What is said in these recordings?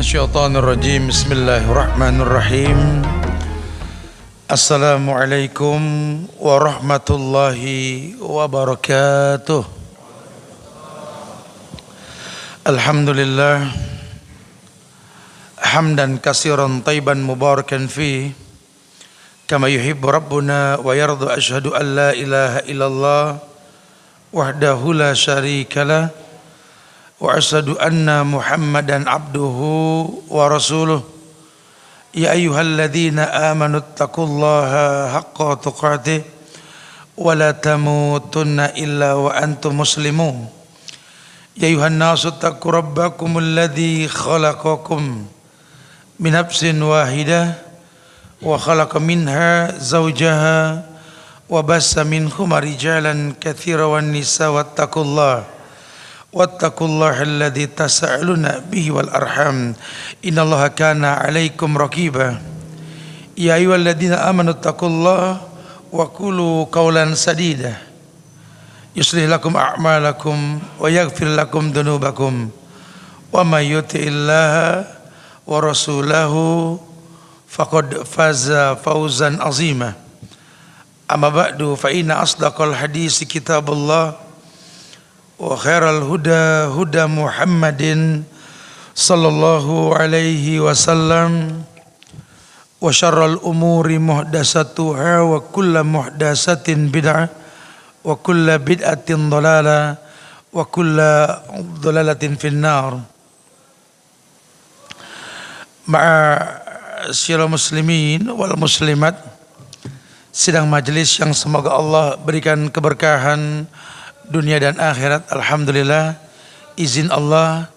Minasyaitanirrajim Bismillahirrahmanirrahim. Assalamualaikum warahmatullahi wabarakatuh. Alhamdulillah. Hamdan kasiran tayyiban mubarakan fi. Kama yuhibbu Rabbuna wa yardu ashadu an la ilaha illallah Wahdahu la syarika lah. إله إلا الله وحده لا شريك له وأشهد أن محمدا عبده ورسوله يا أيها الذين آمنوا اتقوا الله حق تقاته ولا تموتن إلا وأنتم مسلمون يا أيها الناس اتقوا ربكم الذي خلقكم من نفس واحدة وخلق منها زوجها وبس منهما رجالا كثيرا والنساء واتقوا الله واتقوا الله الذي تسألون به والأرحام. إن الله كان عليكم رقيبا. يا أيها الذين آمنوا اتقوا الله وقولوا قولا سديدا. يصلح لكم أعمالكم ويغفر لكم ذنوبكم. ومن يطع الله ورسوله فقد فاز فوزا عظيما. أما بعد فإن أصدق الحديث كتاب الله. وخير الهدى هدى محمد صلى الله عليه وسلم وشر الأمور محدثاتها وكل محدثة بدعة وكل بدعة ضلالة وكل ضلالة في النار مع syiral muslimin wal muslimat sidang majelis yang semoga Allah berikan keberkahan dunia dan akhirat Alhamdulillah izin Allah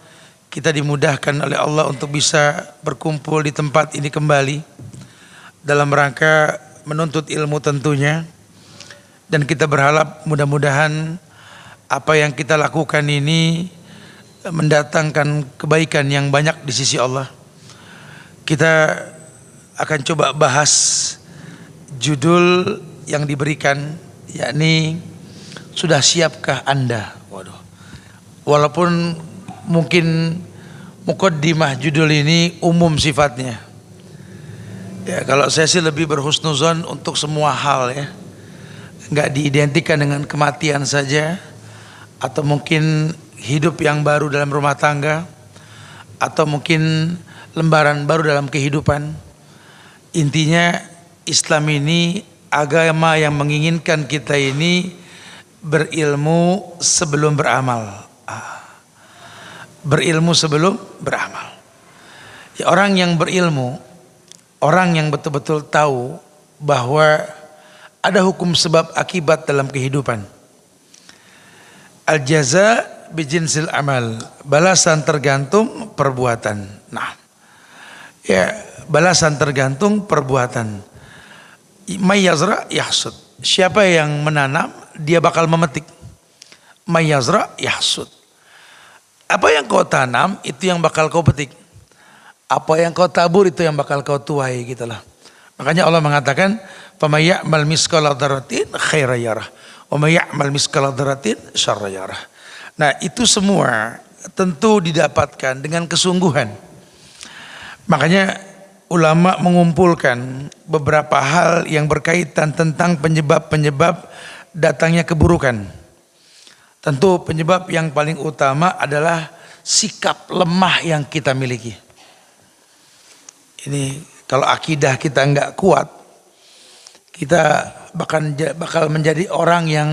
kita dimudahkan oleh Allah untuk bisa berkumpul di tempat ini kembali dalam rangka menuntut ilmu tentunya. Dan kita berharap mudah-mudahan apa yang kita lakukan ini mendatangkan kebaikan yang banyak di sisi Allah. Kita akan coba bahas judul yang diberikan yakni sudah siapkah Anda? Waduh. Walaupun mungkin mukaddimah judul ini umum sifatnya. Ya, kalau saya sih lebih berhusnuzon untuk semua hal ya. Enggak diidentikan dengan kematian saja atau mungkin hidup yang baru dalam rumah tangga atau mungkin lembaran baru dalam kehidupan. Intinya Islam ini agama yang menginginkan kita ini berilmu sebelum beramal. Berilmu sebelum beramal. Ya, orang yang berilmu, orang yang betul-betul tahu bahwa ada hukum sebab akibat dalam kehidupan. Al jaza bijinsil amal, balasan tergantung perbuatan. Nah, ya balasan tergantung perbuatan. Mayyazra yahsud. Siapa yang menanam dia bakal memetik. Mayazra yahsud. Apa yang kau tanam itu yang bakal kau petik. Apa yang kau tabur itu yang bakal kau tuai gitulah. Makanya Allah mengatakan, "Famayyamal miskala dzarratin khaira yarah, wa mayyamal miskala dzarratin syarra yarah." Nah, itu semua tentu didapatkan dengan kesungguhan. Makanya ulama mengumpulkan beberapa hal yang berkaitan tentang penyebab-penyebab datangnya keburukan. Tentu penyebab yang paling utama adalah sikap lemah yang kita miliki. Ini kalau akidah kita nggak kuat, kita bahkan bakal menjadi orang yang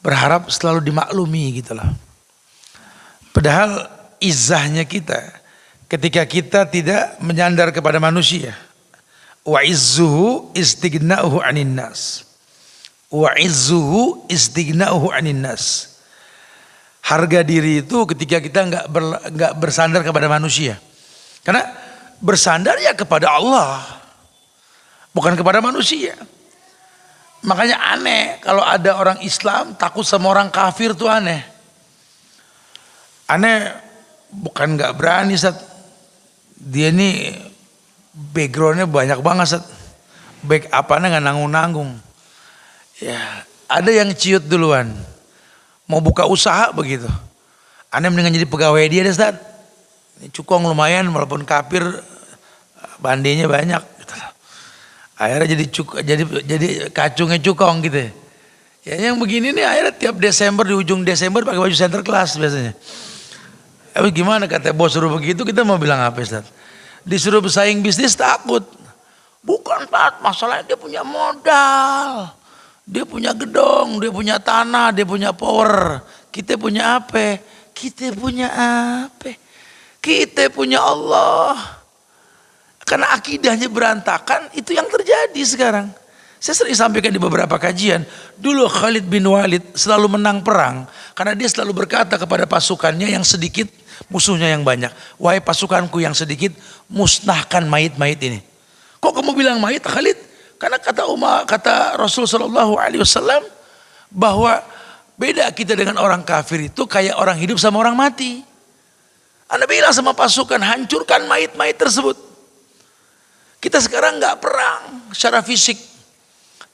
berharap selalu dimaklumi gitu loh. Padahal izahnya kita ketika kita tidak menyandar kepada manusia. Wa izzuhu istighna'uhu 'anin nas wa izzuhu istighna'uhu 'anin nas. Harga diri itu ketika kita nggak ber, nggak bersandar kepada manusia. Karena bersandar ya kepada Allah. Bukan kepada manusia. Makanya aneh kalau ada orang Islam takut sama orang kafir tuh aneh. Aneh bukan nggak berani Sat. Dia ini backgroundnya banyak banget Sat. Back apanya nggak nanggung-nanggung Ya, ada yang ciut duluan. Mau buka usaha begitu. Anda mendingan jadi pegawai dia deh, Ustaz. cukong lumayan walaupun kafir bandinya banyak gitu akhirnya jadi cuk jadi jadi kacungnya cukong gitu ya yang begini nih akhirnya tiap Desember di ujung Desember pakai baju center class biasanya tapi gimana kata bos suruh begitu kita mau bilang apa Ustaz disuruh bersaing bisnis takut bukan Pak masalahnya dia punya modal dia punya gedong dia punya tanah dia punya power kita punya apa kita punya apa kita punya Allah. Karena akidahnya berantakan, itu yang terjadi sekarang. Saya sering sampaikan di beberapa kajian, dulu Khalid bin Walid selalu menang perang karena dia selalu berkata kepada pasukannya yang sedikit, musuhnya yang banyak. Wahai pasukanku yang sedikit, musnahkan mayit-mayit ini. Kok kamu bilang mayit Khalid? Karena kata Umar, kata Rasul Shallallahu Alaihi Wasallam bahwa beda kita dengan orang kafir itu kayak orang hidup sama orang mati. Anda bilang sama pasukan hancurkan mayit-mayit tersebut. Kita sekarang nggak perang secara fisik.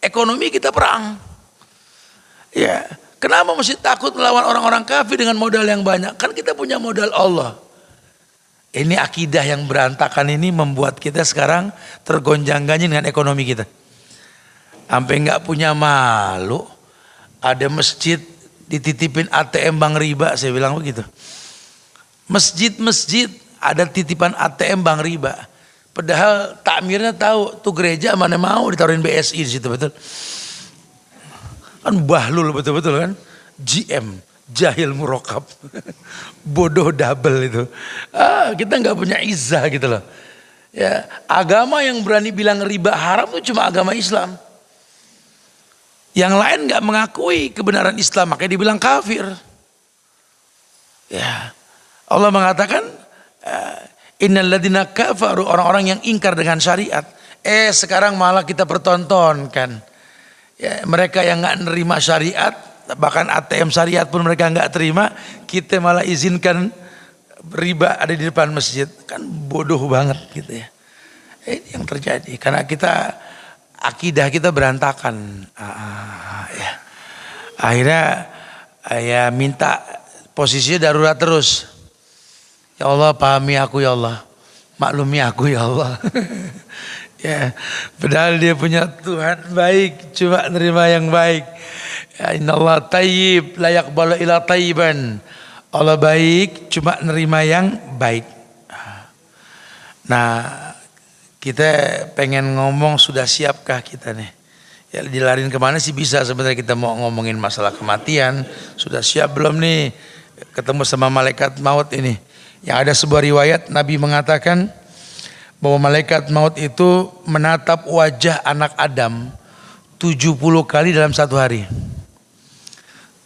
Ekonomi kita perang. Ya, kenapa mesti takut melawan orang-orang kafir dengan modal yang banyak? Kan kita punya modal Allah. Ini akidah yang berantakan ini membuat kita sekarang tergonjang-ganjing dengan ekonomi kita. Sampai nggak punya malu. Ada masjid dititipin ATM Bang Riba, saya bilang begitu. Masjid-masjid ada titipan ATM Bang Riba. Padahal takmirnya tahu tuh gereja mana mau ditaruhin BSI di situ betul. Kan bahlul betul-betul kan. GM, jahil murokap. Bodoh double itu. Ah, kita nggak punya izah gitu loh. Ya, agama yang berani bilang riba haram itu cuma agama Islam. Yang lain nggak mengakui kebenaran Islam, makanya dibilang kafir. Ya, Allah mengatakan eh, innalladzina kafaru orang-orang yang ingkar dengan syariat. Eh sekarang malah kita pertontonkan. Ya, mereka yang nggak nerima syariat, bahkan ATM syariat pun mereka nggak terima, kita malah izinkan riba ada di depan masjid. Kan bodoh banget gitu ya. Eh, ini yang terjadi karena kita akidah kita berantakan. Ah, ya. Akhirnya ya minta posisinya darurat terus. Ya Allah pahami aku ya Allah. Maklumi aku ya Allah. ya, padahal dia punya Tuhan baik, cuma nerima yang baik. Ya, Allah tayyib, layak bala ila tayyiban. Allah baik, cuma nerima yang baik. Nah, kita pengen ngomong sudah siapkah kita nih? Ya dilarin ke mana sih bisa sebenarnya kita mau ngomongin masalah kematian. Sudah siap belum nih ketemu sama malaikat maut ini? Yang ada sebuah riwayat Nabi mengatakan bahwa malaikat maut itu menatap wajah anak Adam 70 kali dalam satu hari.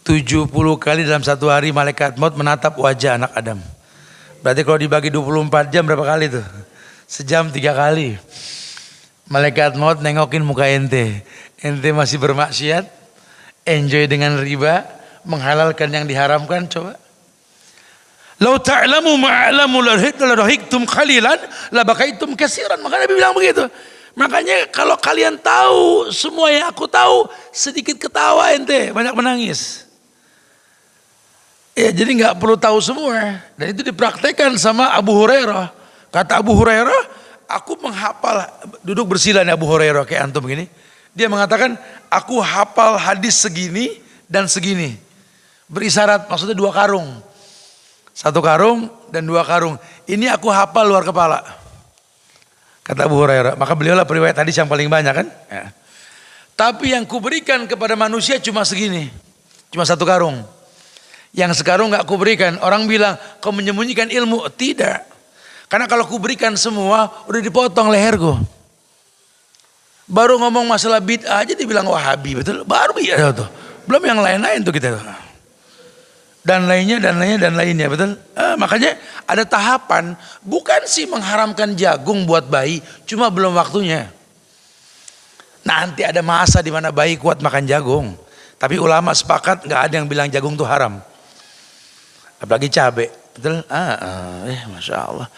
70 kali dalam satu hari malaikat maut menatap wajah anak Adam. Berarti kalau dibagi 24 jam berapa kali tuh? Sejam tiga kali. Malaikat maut nengokin muka ente. Ente masih bermaksiat, enjoy dengan riba, menghalalkan yang diharamkan coba. Lau ta'lamu ma'alamu larahiktum khalilan labakaitum kasiran. Maka Nabi bilang begitu. Makanya kalau kalian tahu semua yang aku tahu sedikit ketawa ente banyak menangis. Ya jadi nggak perlu tahu semua dan itu dipraktekkan sama Abu Hurairah. Kata Abu Hurairah, aku menghafal duduk bersila nih Abu Hurairah kayak antum gini. Dia mengatakan aku hafal hadis segini dan segini. Berisyarat maksudnya dua karung. Satu karung dan dua karung. Ini aku hafal luar kepala. Kata Abu Hurairah. Maka beliau lah periwayat hadis yang paling banyak kan. Ya. Tapi yang kuberikan kepada manusia cuma segini. Cuma satu karung. Yang sekarang nggak kuberikan. Orang bilang kau menyembunyikan ilmu. Tidak. Karena kalau kuberikan semua udah dipotong leherku. Baru ngomong masalah bid'ah aja dibilang wahabi betul. Baru ya tuh. Belum yang lain-lain tuh kita dan lainnya dan lainnya dan lainnya betul? Eh, makanya ada tahapan. Bukan sih mengharamkan jagung buat bayi cuma belum waktunya. Nanti ada masa di mana bayi kuat makan jagung. Tapi ulama sepakat nggak ada yang bilang jagung itu haram. Apalagi cabai betul? Ah, ah eh, masya Allah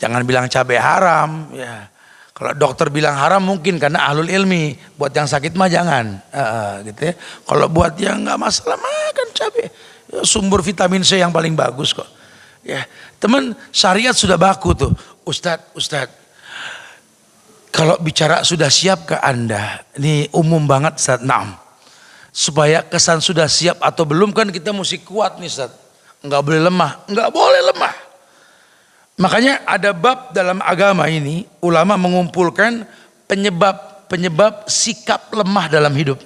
jangan bilang cabai haram ya kalau dokter bilang haram mungkin karena ahlul ilmi buat yang sakit mah jangan ah, gitu ya kalau buat yang nggak masalah makan cabai Ya, sumber vitamin C yang paling bagus kok. Ya, teman syariat sudah baku tuh. Ustadz, Ustadz. Kalau bicara sudah siap ke Anda, ini umum banget Ustadz. Naam. Supaya kesan sudah siap atau belum kan kita mesti kuat nih Ustadz. Enggak boleh lemah, enggak boleh lemah. Makanya ada bab dalam agama ini, ulama mengumpulkan penyebab-penyebab sikap lemah dalam hidup.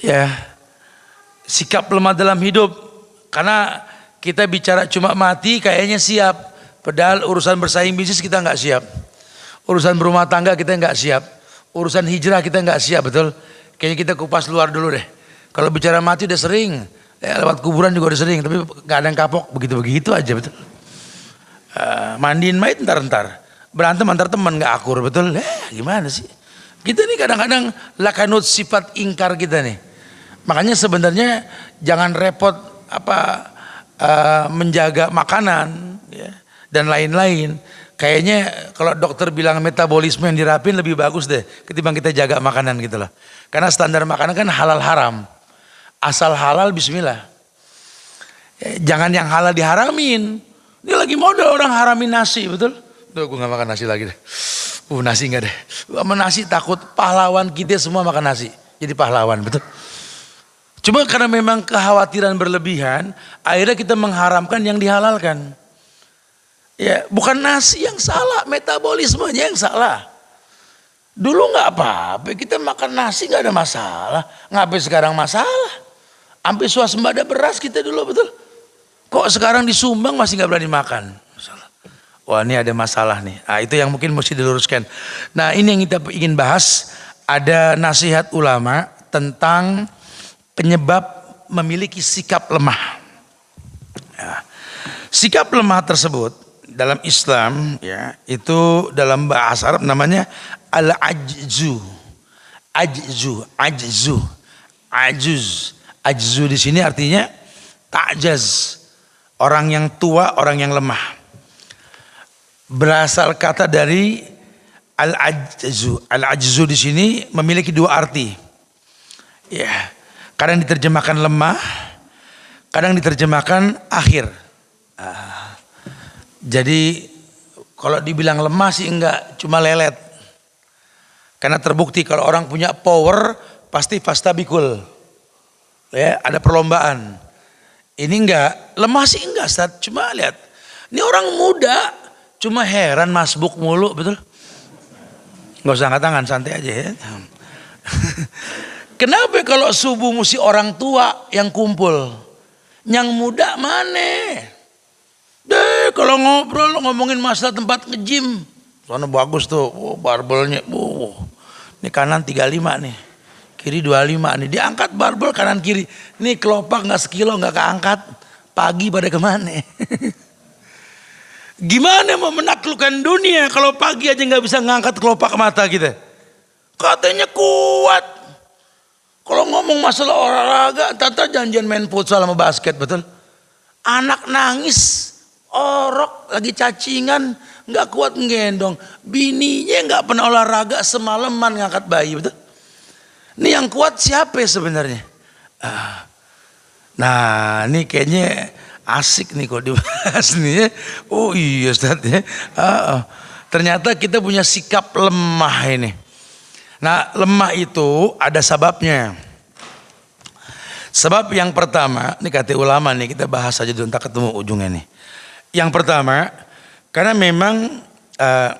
Ya, sikap lemah dalam hidup. Karena kita bicara cuma mati kayaknya siap. Padahal urusan bersaing bisnis kita nggak siap. Urusan berumah tangga kita nggak siap. Urusan hijrah kita nggak siap, betul? Kayaknya kita kupas luar dulu deh. Kalau bicara mati udah sering. Ya, lewat kuburan juga udah sering. Tapi nggak ada yang kapok. Begitu-begitu aja, betul? Uh, mandiin mayat ntar-ntar. Berantem antar teman nggak akur, betul? Eh, gimana sih? Kita nih kadang-kadang lakanut sifat ingkar kita nih. Makanya sebenarnya jangan repot apa uh, menjaga makanan ya, dan lain-lain. Kayaknya kalau dokter bilang metabolisme yang dirapin lebih bagus deh ketimbang kita jaga makanan gitu loh. Karena standar makanan kan halal haram. Asal halal bismillah. Ya, jangan yang halal diharamin. Ini lagi mode orang haramin nasi, betul? Tuh gue gak makan nasi lagi deh. Uh nasi enggak deh. Sama nasi takut pahlawan kita semua makan nasi. Jadi pahlawan, betul? Cuma karena memang kekhawatiran berlebihan, akhirnya kita mengharamkan yang dihalalkan. Ya, bukan nasi yang salah, metabolismenya yang salah. Dulu nggak apa-apa, kita makan nasi nggak ada masalah. Ngapain sekarang masalah? Sampai swasembada beras kita dulu betul. Kok sekarang disumbang masih nggak berani makan? Wah ini ada masalah nih. Nah, itu yang mungkin mesti diluruskan. Nah ini yang kita ingin bahas. Ada nasihat ulama tentang penyebab memiliki sikap lemah. Ya. Sikap lemah tersebut dalam Islam ya itu dalam bahasa Arab namanya al-ajzu. Ajzu, ajzu, ajuz. Ajzu di sini artinya ta'jaz. Orang yang tua, orang yang lemah. Berasal kata dari al-ajzu. Al-ajzu di sini memiliki dua arti. Ya. Kadang diterjemahkan lemah, kadang diterjemahkan akhir. Uh, jadi kalau dibilang lemah sih enggak, cuma lelet. Karena terbukti kalau orang punya power pasti fastabikul. Ya, ada perlombaan. Ini enggak, lemah sih enggak, Ustaz. Cuma lihat. Ini orang muda, cuma heran masbuk mulu, betul? Enggak usah angkat tangan, santai aja ya. Kenapa kalau subuh mesti orang tua yang kumpul? Yang muda mana? Deh kalau ngobrol ngomongin masalah tempat ngejim. Soalnya bagus tuh, oh, barbelnya. Oh, ini kanan 35 nih. Kiri 25 nih. Diangkat barbel kanan kiri. Ini kelopak nggak sekilo nggak keangkat. Pagi pada ke mana? Gimana mau menaklukkan dunia kalau pagi aja nggak bisa ngangkat kelopak mata kita? Katanya kuat. Kalau ngomong masalah olahraga, tata janjian main futsal sama basket, betul? Anak nangis, orok, lagi cacingan, nggak kuat ngendong. Bininya nggak pernah olahraga semalaman ngangkat bayi, betul? Ini yang kuat siapa sebenarnya? Ah. Nah, ini kayaknya asik nih kok dibahas nih ya. Oh iya Ustaz ya. Ah, ternyata kita punya sikap lemah ini. Nah lemah itu ada sebabnya. Sebab yang pertama, ini kata ulama nih kita bahas saja dulu, tak ketemu ujungnya nih. Yang pertama, karena memang uh,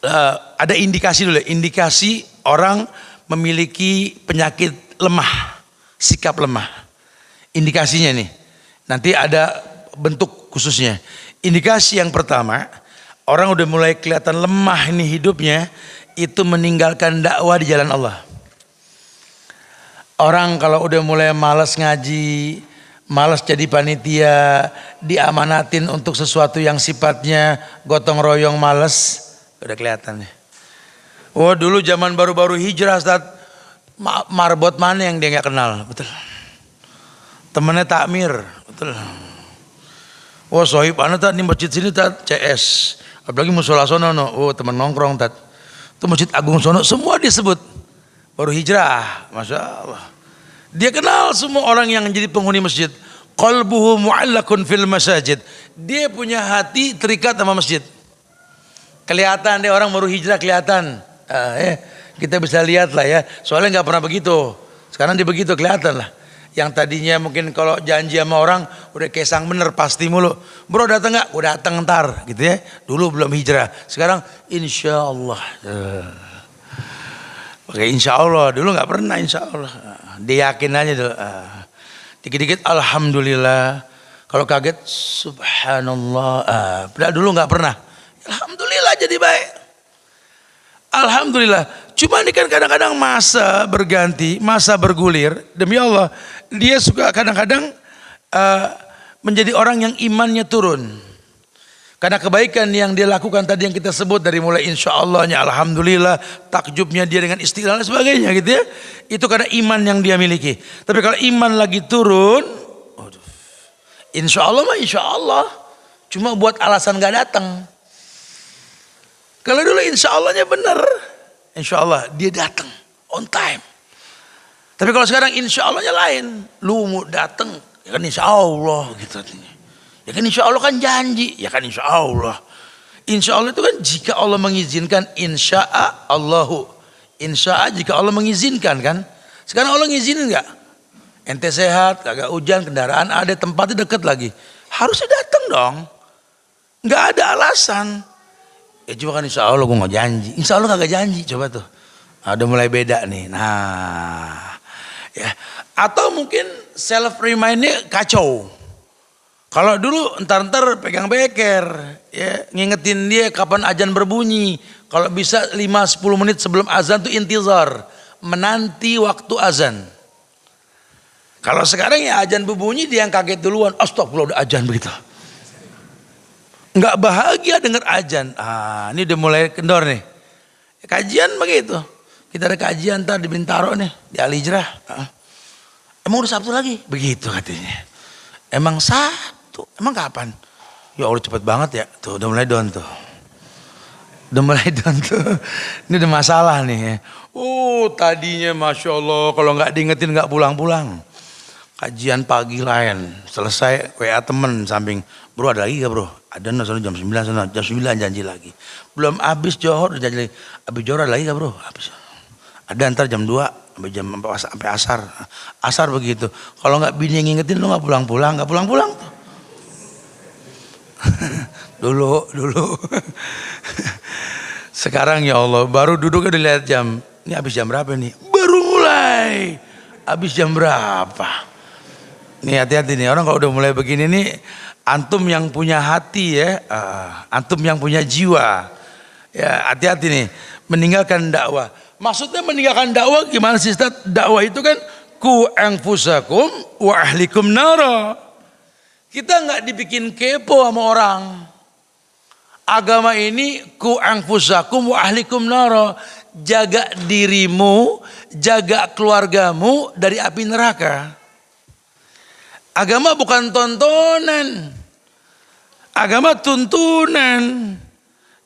uh, ada indikasi dulu, indikasi orang memiliki penyakit lemah, sikap lemah. Indikasinya nih, nanti ada bentuk khususnya. Indikasi yang pertama, orang udah mulai kelihatan lemah ini hidupnya, itu meninggalkan dakwah di jalan Allah. Orang kalau udah mulai malas ngaji, malas jadi panitia, diamanatin untuk sesuatu yang sifatnya gotong royong malas, udah kelihatan nih. Oh dulu zaman baru-baru hijrah Ustaz, marbot mana yang dia nggak kenal, betul. Temennya takmir, betul. Oh sohib anda tak di masjid sini tak CS, apalagi musola sono no, oh teman nongkrong tak. Itu Masjid Agung Sono semua disebut. Baru hijrah, Masya Allah. Dia kenal semua orang yang jadi penghuni masjid. Qalbuhu mu'allakun fil masajid. Dia punya hati terikat sama masjid. Kelihatan dia orang baru hijrah kelihatan. Uh, eh, kita bisa lihat lah ya. Soalnya nggak pernah begitu. Sekarang dia begitu kelihatan lah. Yang tadinya mungkin kalau janji sama orang udah kesang bener pasti mulu. Bro datang nggak? Udah datang ntar gitu ya. Dulu belum hijrah. Sekarang insya Allah. Oke insya Allah. Dulu nggak pernah insya Allah. Dia yakin aja dulu. Uh. Dikit-dikit Alhamdulillah. Kalau kaget Subhanallah. Uh. dulu nggak pernah. Alhamdulillah jadi baik. Alhamdulillah. Cuma ini kan kadang-kadang masa berganti, masa bergulir. Demi Allah, dia suka kadang-kadang uh, menjadi orang yang imannya turun. Karena kebaikan yang dia lakukan tadi yang kita sebut dari mulai insya Allahnya, Alhamdulillah, takjubnya dia dengan istilah dan sebagainya gitu ya. Itu karena iman yang dia miliki. Tapi kalau iman lagi turun, insya Allah mah insya Allah. Cuma buat alasan gak datang. Kalau dulu insya Allahnya benar. Insya Allah dia datang on time. Tapi kalau sekarang insya Allahnya lain. Lu mau datang, ya kan insya Allah gitu. Ya kan insya Allah kan janji, ya kan insya Allah. Insya Allah itu kan jika Allah mengizinkan insya Allahu. Insya jika Allah mengizinkan kan. Sekarang Allah ngizinin nggak? Ente sehat, kagak hujan, kendaraan ada, tempatnya deket lagi. Harusnya datang dong. Nggak ada alasan. Ya cuma kan insya Allah gue nggak janji. Insya Allah kagak janji coba tuh. Nah, udah mulai beda nih. Nah, ya. Atau mungkin self remindnya kacau. Kalau dulu entar-entar pegang beker, ya ngingetin dia kapan azan berbunyi. Kalau bisa 5-10 menit sebelum azan tuh intizar, menanti waktu azan. Kalau sekarang ya azan berbunyi dia yang kaget duluan, astagfirullah udah azan begitu nggak bahagia dengar ajan. Ah, ini udah mulai kendor nih. Kajian begitu. Kita ada kajian ntar di Bintaro nih, di Alijrah. Ah. Emang udah Sabtu lagi? Begitu katanya. Emang Sabtu? Emang kapan? Ya Allah cepet banget ya. Tuh udah mulai down tuh. Udah mulai down tuh. Ini udah masalah nih. Oh tadinya Masya Allah kalau nggak diingetin nggak pulang-pulang. Kajian pagi lain. Selesai WA temen samping. Bro ada lagi gak bro? Ada no, jam 9 sana, jam 9 janji lagi. Belum habis johor janji lagi. Habis johor ada lagi gak bro? Habis. Ada ntar jam 2 sampai jam sampai asar. Asar begitu. Kalau nggak bini ngingetin lu nggak pulang-pulang, nggak pulang-pulang tuh. dulu, dulu. Sekarang ya Allah, baru duduk udah lihat jam. Ini habis jam berapa nih? Baru mulai. Habis jam berapa? Nih hati-hati nih orang kalau udah mulai begini nih antum yang punya hati ya, uh, antum yang punya jiwa. Ya, hati-hati nih, meninggalkan dakwah. Maksudnya meninggalkan dakwah gimana sih Ustaz? Dakwah itu kan ku anfusakum wa ahlikum nara. Kita nggak dibikin kepo sama orang. Agama ini ku anfusakum wa ahlikum nara. Jaga dirimu, jaga keluargamu dari api neraka. Agama bukan tontonan. Agama tuntunan.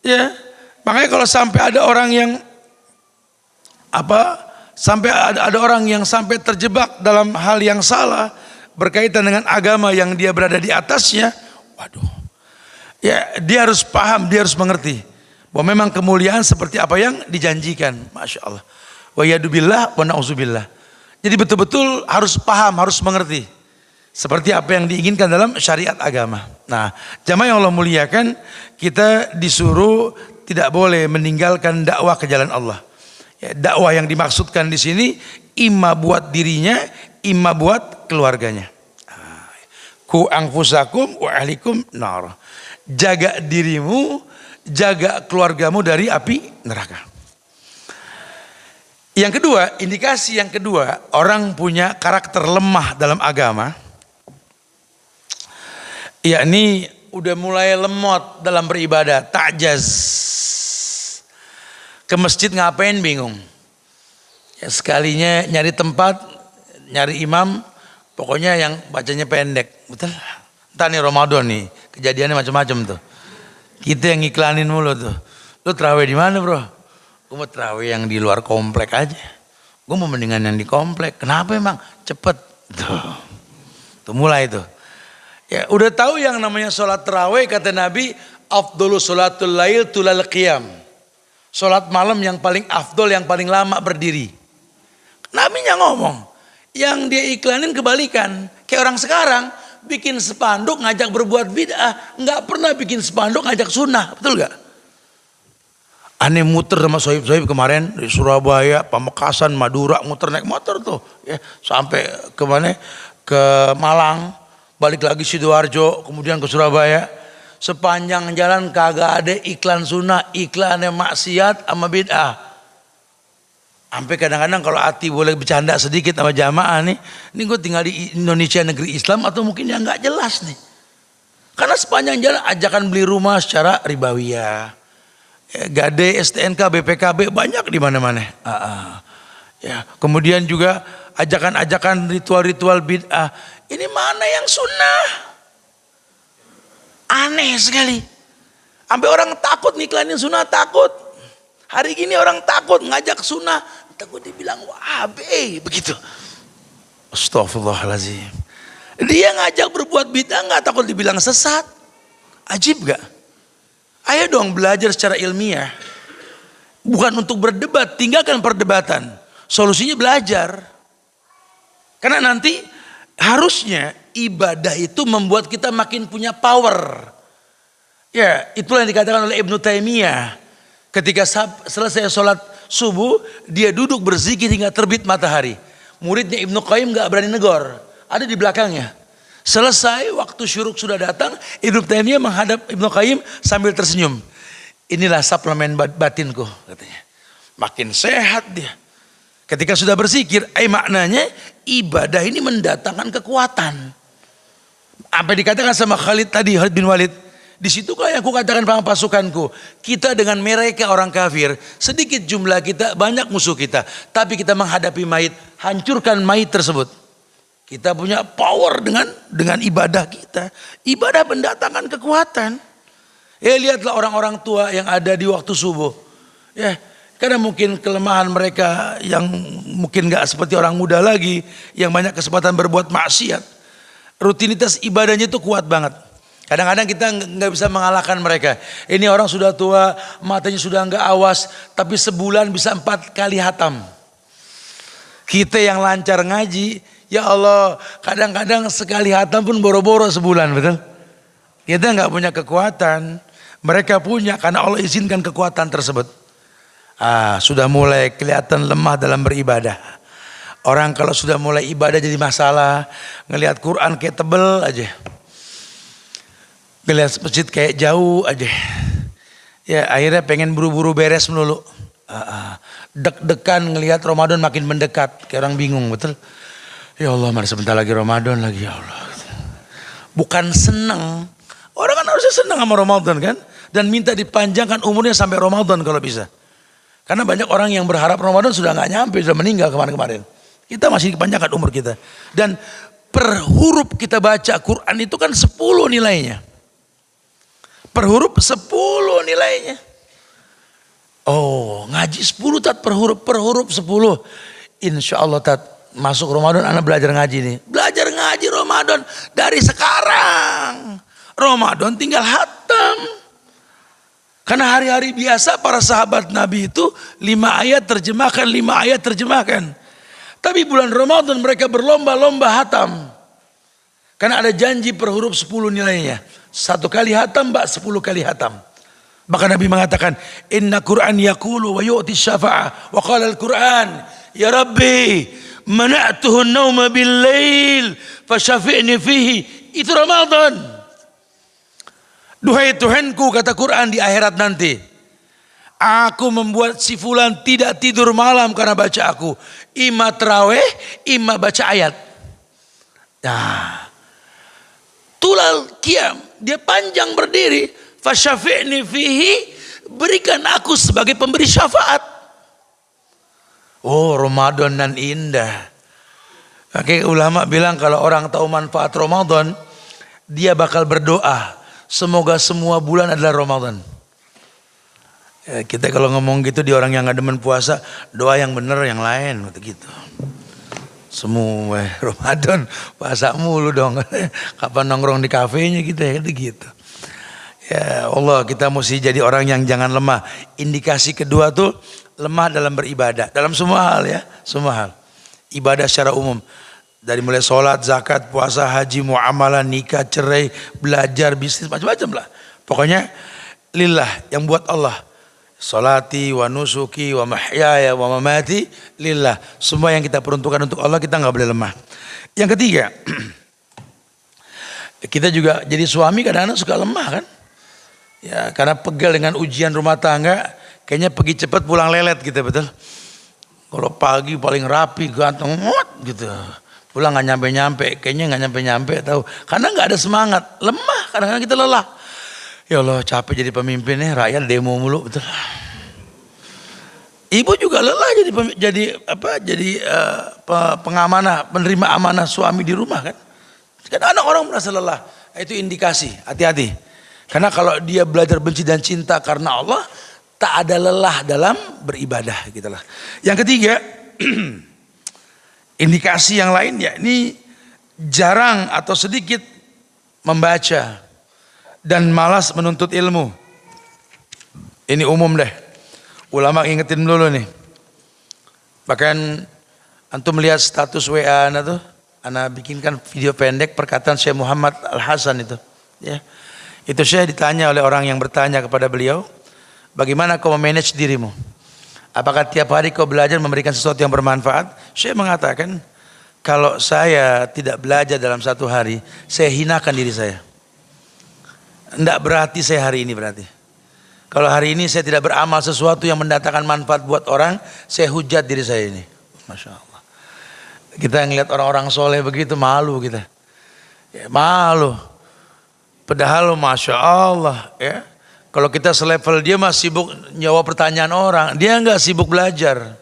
Ya. Makanya kalau sampai ada orang yang apa? Sampai ada, ada orang yang sampai terjebak dalam hal yang salah berkaitan dengan agama yang dia berada di atasnya, waduh. Ya, dia harus paham, dia harus mengerti bahwa memang kemuliaan seperti apa yang dijanjikan. Masya Allah. Wa yadubillah wa na'uzubillah. Jadi betul-betul harus paham, harus mengerti. Seperti apa yang diinginkan dalam syariat agama. Nah, jamaah yang Allah muliakan, kita disuruh tidak boleh meninggalkan dakwah ke jalan Allah. Ya, dakwah yang dimaksudkan di sini imma buat dirinya, imma buat keluarganya. Ku angfusakum wa ahlikum nar. Jaga dirimu, jaga keluargamu dari api neraka. Yang kedua, indikasi yang kedua, orang punya karakter lemah dalam agama Ya ini udah mulai lemot dalam beribadah, takjaz. Ke masjid ngapain bingung. Ya sekalinya nyari tempat, nyari imam, pokoknya yang bacanya pendek. Betul? Entah nih Ramadan nih, kejadiannya macam-macam tuh. Kita yang iklanin mulu tuh. Lu terawih di mana bro? Gue mau terawih yang di luar komplek aja. Gue mau mendingan yang di komplek. Kenapa emang? Cepet. Tuh. Tuh mulai tuh Ya, udah tahu yang namanya sholat terawih kata Nabi, afdolu sholatul lail tulal qiyam. Sholat malam yang paling afdol, yang paling lama berdiri. Nabi yang ngomong, yang dia iklanin kebalikan. Kayak orang sekarang, bikin spanduk ngajak berbuat bid'ah, nggak pernah bikin spanduk ngajak sunnah, betul gak? Aneh muter sama sohib-sohib kemarin di Surabaya, Pamekasan, Madura, muter naik motor tuh, ya sampai ke mana? Ke Malang, balik lagi Sidoarjo, kemudian ke Surabaya. Sepanjang jalan kagak ada iklan sunnah, iklan maksiat sama bid'ah. Sampai kadang-kadang kalau hati boleh bercanda sedikit sama jamaah nih, ini gue tinggal di Indonesia negeri Islam atau mungkin yang nggak jelas nih. Karena sepanjang jalan ajakan beli rumah secara ribawiyah. Ya, Gade, STNK, BPKB banyak di mana-mana. Uh, uh. Ya, kemudian juga ajakan-ajakan ritual-ritual bid'ah. Ini mana yang sunnah? Aneh sekali. Sampai orang takut niklanin sunnah takut. Hari gini orang takut ngajak sunnah. Takut dibilang wahabi begitu. Astagfirullahaladzim. Dia ngajak berbuat bid'ah nggak takut dibilang sesat. Ajib gak? Ayo dong belajar secara ilmiah. Bukan untuk berdebat, tinggalkan perdebatan. Solusinya belajar. Karena nanti harusnya ibadah itu membuat kita makin punya power. Ya, itulah yang dikatakan oleh Ibnu Taimiyah. Ketika selesai sholat subuh, dia duduk berzikir hingga terbit matahari. Muridnya Ibnu Qayyim gak berani negor. Ada di belakangnya. Selesai waktu syuruk sudah datang, Ibnu Taimiyah menghadap Ibnu Qayyim sambil tersenyum. Inilah suplemen batinku katanya. Makin sehat dia. Ketika sudah berzikir, eh maknanya ibadah ini mendatangkan kekuatan. Apa dikatakan sama Khalid tadi, Khalid bin Walid. Di yang aku katakan pasukanku. Kita dengan mereka orang kafir. Sedikit jumlah kita, banyak musuh kita. Tapi kita menghadapi mayit. Hancurkan mayit tersebut. Kita punya power dengan dengan ibadah kita. Ibadah mendatangkan kekuatan. Ya lihatlah orang-orang tua yang ada di waktu subuh. Ya, karena mungkin kelemahan mereka yang mungkin gak seperti orang muda lagi. Yang banyak kesempatan berbuat maksiat. Rutinitas ibadahnya itu kuat banget. Kadang-kadang kita nggak bisa mengalahkan mereka. Ini orang sudah tua, matanya sudah nggak awas, tapi sebulan bisa empat kali hatam. Kita yang lancar ngaji, ya Allah, kadang-kadang sekali hatam pun boro-boro sebulan, betul? Kita nggak punya kekuatan, mereka punya karena Allah izinkan kekuatan tersebut. Ah, sudah mulai kelihatan lemah dalam beribadah. Orang kalau sudah mulai ibadah jadi masalah, ngelihat Quran kayak tebel aja. Ngelihat masjid kayak jauh aja. Ya akhirnya pengen buru-buru beres melulu. Ah, ah. Dek-dekan ngelihat Ramadan makin mendekat. Kayak orang bingung betul. Ya Allah mari sebentar lagi Ramadan lagi ya Allah. Bukan senang. Orang kan harusnya senang sama Ramadan kan. Dan minta dipanjangkan umurnya sampai Ramadan kalau bisa. Karena banyak orang yang berharap Ramadan sudah nggak nyampe, sudah meninggal kemarin-kemarin. Kita masih dipanjangkan umur kita. Dan per huruf kita baca Quran itu kan 10 nilainya. Per huruf 10 nilainya. Oh, ngaji 10 tat per huruf, per huruf 10. Insya Allah tat masuk Ramadan anak belajar ngaji nih. Belajar ngaji Ramadan dari sekarang. Ramadan tinggal hatam. Karena hari-hari biasa para sahabat Nabi itu lima ayat terjemahkan, lima ayat terjemahkan. Tapi bulan Ramadan mereka berlomba-lomba hatam. Karena ada janji per huruf sepuluh nilainya. Satu kali hatam, mbak sepuluh kali hatam. Maka Nabi mengatakan, Inna Quran yakulu wa yu'ti syafa'ah. Wa qala al-Quran, Ya Rabbi, mana'tuhu nauma bil lail, fasyafi'ni fihi. Itu Ramadan. Duhai Tuhanku kata Quran di akhirat nanti. Aku membuat si fulan tidak tidur malam karena baca aku. Ima terawih, ima baca ayat. Nah. Tulal kiam. Dia panjang berdiri. Fasyafi'ni fihi. Berikan aku sebagai pemberi syafaat. Oh Ramadan dan indah. Oke ulama bilang kalau orang tahu manfaat Ramadan. Dia bakal berdoa Semoga semua bulan adalah Ramadan. Ya, kita kalau ngomong gitu di orang yang nggak demen puasa, doa yang benar yang lain gitu. semua Ramadan puasa mulu dong. Kapan nongkrong di kafenya kita ya gitu. Ya Allah kita mesti jadi orang yang jangan lemah. Indikasi kedua tuh lemah dalam beribadah. Dalam semua hal ya, semua hal. Ibadah secara umum. Dari mulai sholat, zakat, puasa, haji, muamalah, nikah, cerai, belajar, bisnis, macam-macam lah. Pokoknya lillah yang buat Allah. Salati wa nusuki wa mahyaya wa mamati lillah. Semua yang kita peruntukkan untuk Allah kita nggak boleh lemah. Yang ketiga, kita juga jadi suami kadang-kadang suka lemah kan? Ya karena pegal dengan ujian rumah tangga, kayaknya pergi cepat pulang lelet gitu betul. Kalau pagi paling rapi ganteng gitu. Pulang nggak nyampe-nyampe, kayaknya nggak nyampe-nyampe tahu. Karena nggak ada semangat, lemah kadang-kadang kita lelah. Ya Allah capek jadi pemimpin nih, rakyat demo mulu betul. Ibu juga lelah jadi jadi apa? Jadi uh, pengamanah, penerima amanah suami di rumah kan. Kan anak orang merasa lelah. Itu indikasi, hati-hati. Karena kalau dia belajar benci dan cinta karena Allah, tak ada lelah dalam beribadah gitu lah. Yang ketiga, indikasi yang lain ya ini jarang atau sedikit membaca dan malas menuntut ilmu. Ini umum deh. Ulama ingetin dulu nih. Bahkan antum melihat status WA ana tuh, ana bikinkan video pendek perkataan Syekh Muhammad Al Hasan itu, ya. Itu Syekh ditanya oleh orang yang bertanya kepada beliau, bagaimana kau memanage dirimu? Apakah tiap hari kau belajar memberikan sesuatu yang bermanfaat? Syekh mengatakan, kalau saya tidak belajar dalam satu hari, saya hinakan diri saya. Tidak berarti saya hari ini berarti. Kalau hari ini saya tidak beramal sesuatu yang mendatangkan manfaat buat orang, saya hujat diri saya ini. Masya Allah. Kita ngeliat orang-orang soleh begitu malu kita. Ya, malu. Padahal Masya Allah ya. Kalau kita selevel dia masih sibuk jawab pertanyaan orang, dia nggak sibuk belajar.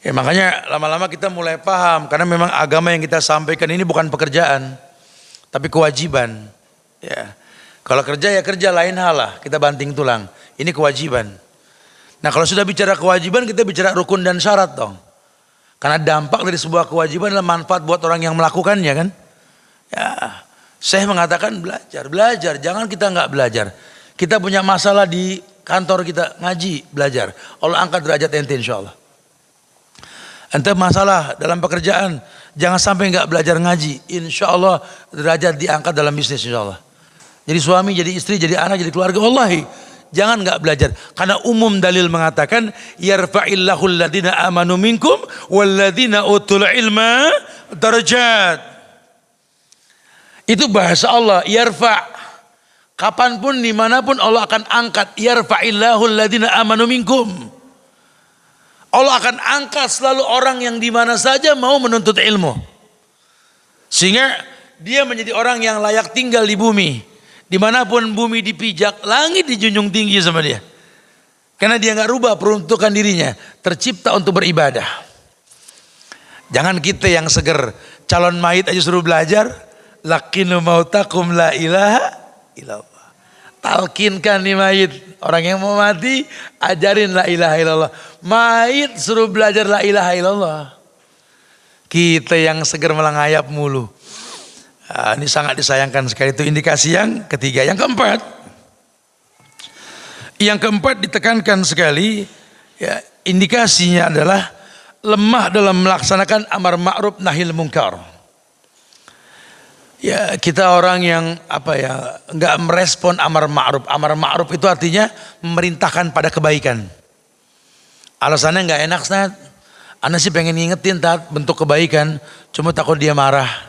Ya makanya lama-lama kita mulai paham karena memang agama yang kita sampaikan ini bukan pekerjaan, tapi kewajiban. Ya. Kalau kerja ya kerja lain hal lah, kita banting tulang. Ini kewajiban. Nah kalau sudah bicara kewajiban kita bicara rukun dan syarat dong. Karena dampak dari sebuah kewajiban adalah manfaat buat orang yang melakukannya kan. Ya, saya mengatakan belajar, belajar. Jangan kita nggak belajar. Kita punya masalah di kantor kita ngaji, belajar. Allah angkat derajat ente insya Allah. Ente masalah dalam pekerjaan, jangan sampai nggak belajar ngaji. Insya Allah derajat diangkat dalam bisnis insya Allah. Jadi suami, jadi istri, jadi anak, jadi keluarga. Wallahi, jangan nggak belajar. Karena umum dalil mengatakan yarfa'illahu alladhina amanu minkum walladhina utul ilma darajat. Itu bahasa Allah, yarfa' kapan pun di mana pun Allah akan angkat yarfa'illahu alladhina amanu minkum. Allah akan angkat selalu orang yang di mana saja mau menuntut ilmu. Sehingga dia menjadi orang yang layak tinggal di bumi. Di mana pun bumi dipijak, langit dijunjung tinggi sama dia. Karena dia nggak rubah peruntukan dirinya, tercipta untuk beribadah. Jangan kita yang seger, calon mayit aja suruh belajar, lakinu mautakum la ilaha illallah. Talkinkan nih mayit, orang yang mau mati, ajarin la ilaha illallah. Mayit suruh belajar la ilaha illallah. Kita yang seger melangayap mulu. Nah, ini sangat disayangkan sekali itu indikasi yang ketiga. Yang keempat, yang keempat ditekankan sekali, ya, indikasinya adalah lemah dalam melaksanakan amar ma'ruf nahil mungkar. Ya kita orang yang apa ya nggak merespon amar ma'ruf. Amar ma'ruf itu artinya memerintahkan pada kebaikan. Alasannya nggak enak, Snat. Anda sih pengen ngingetin tat bentuk kebaikan, cuma takut dia marah.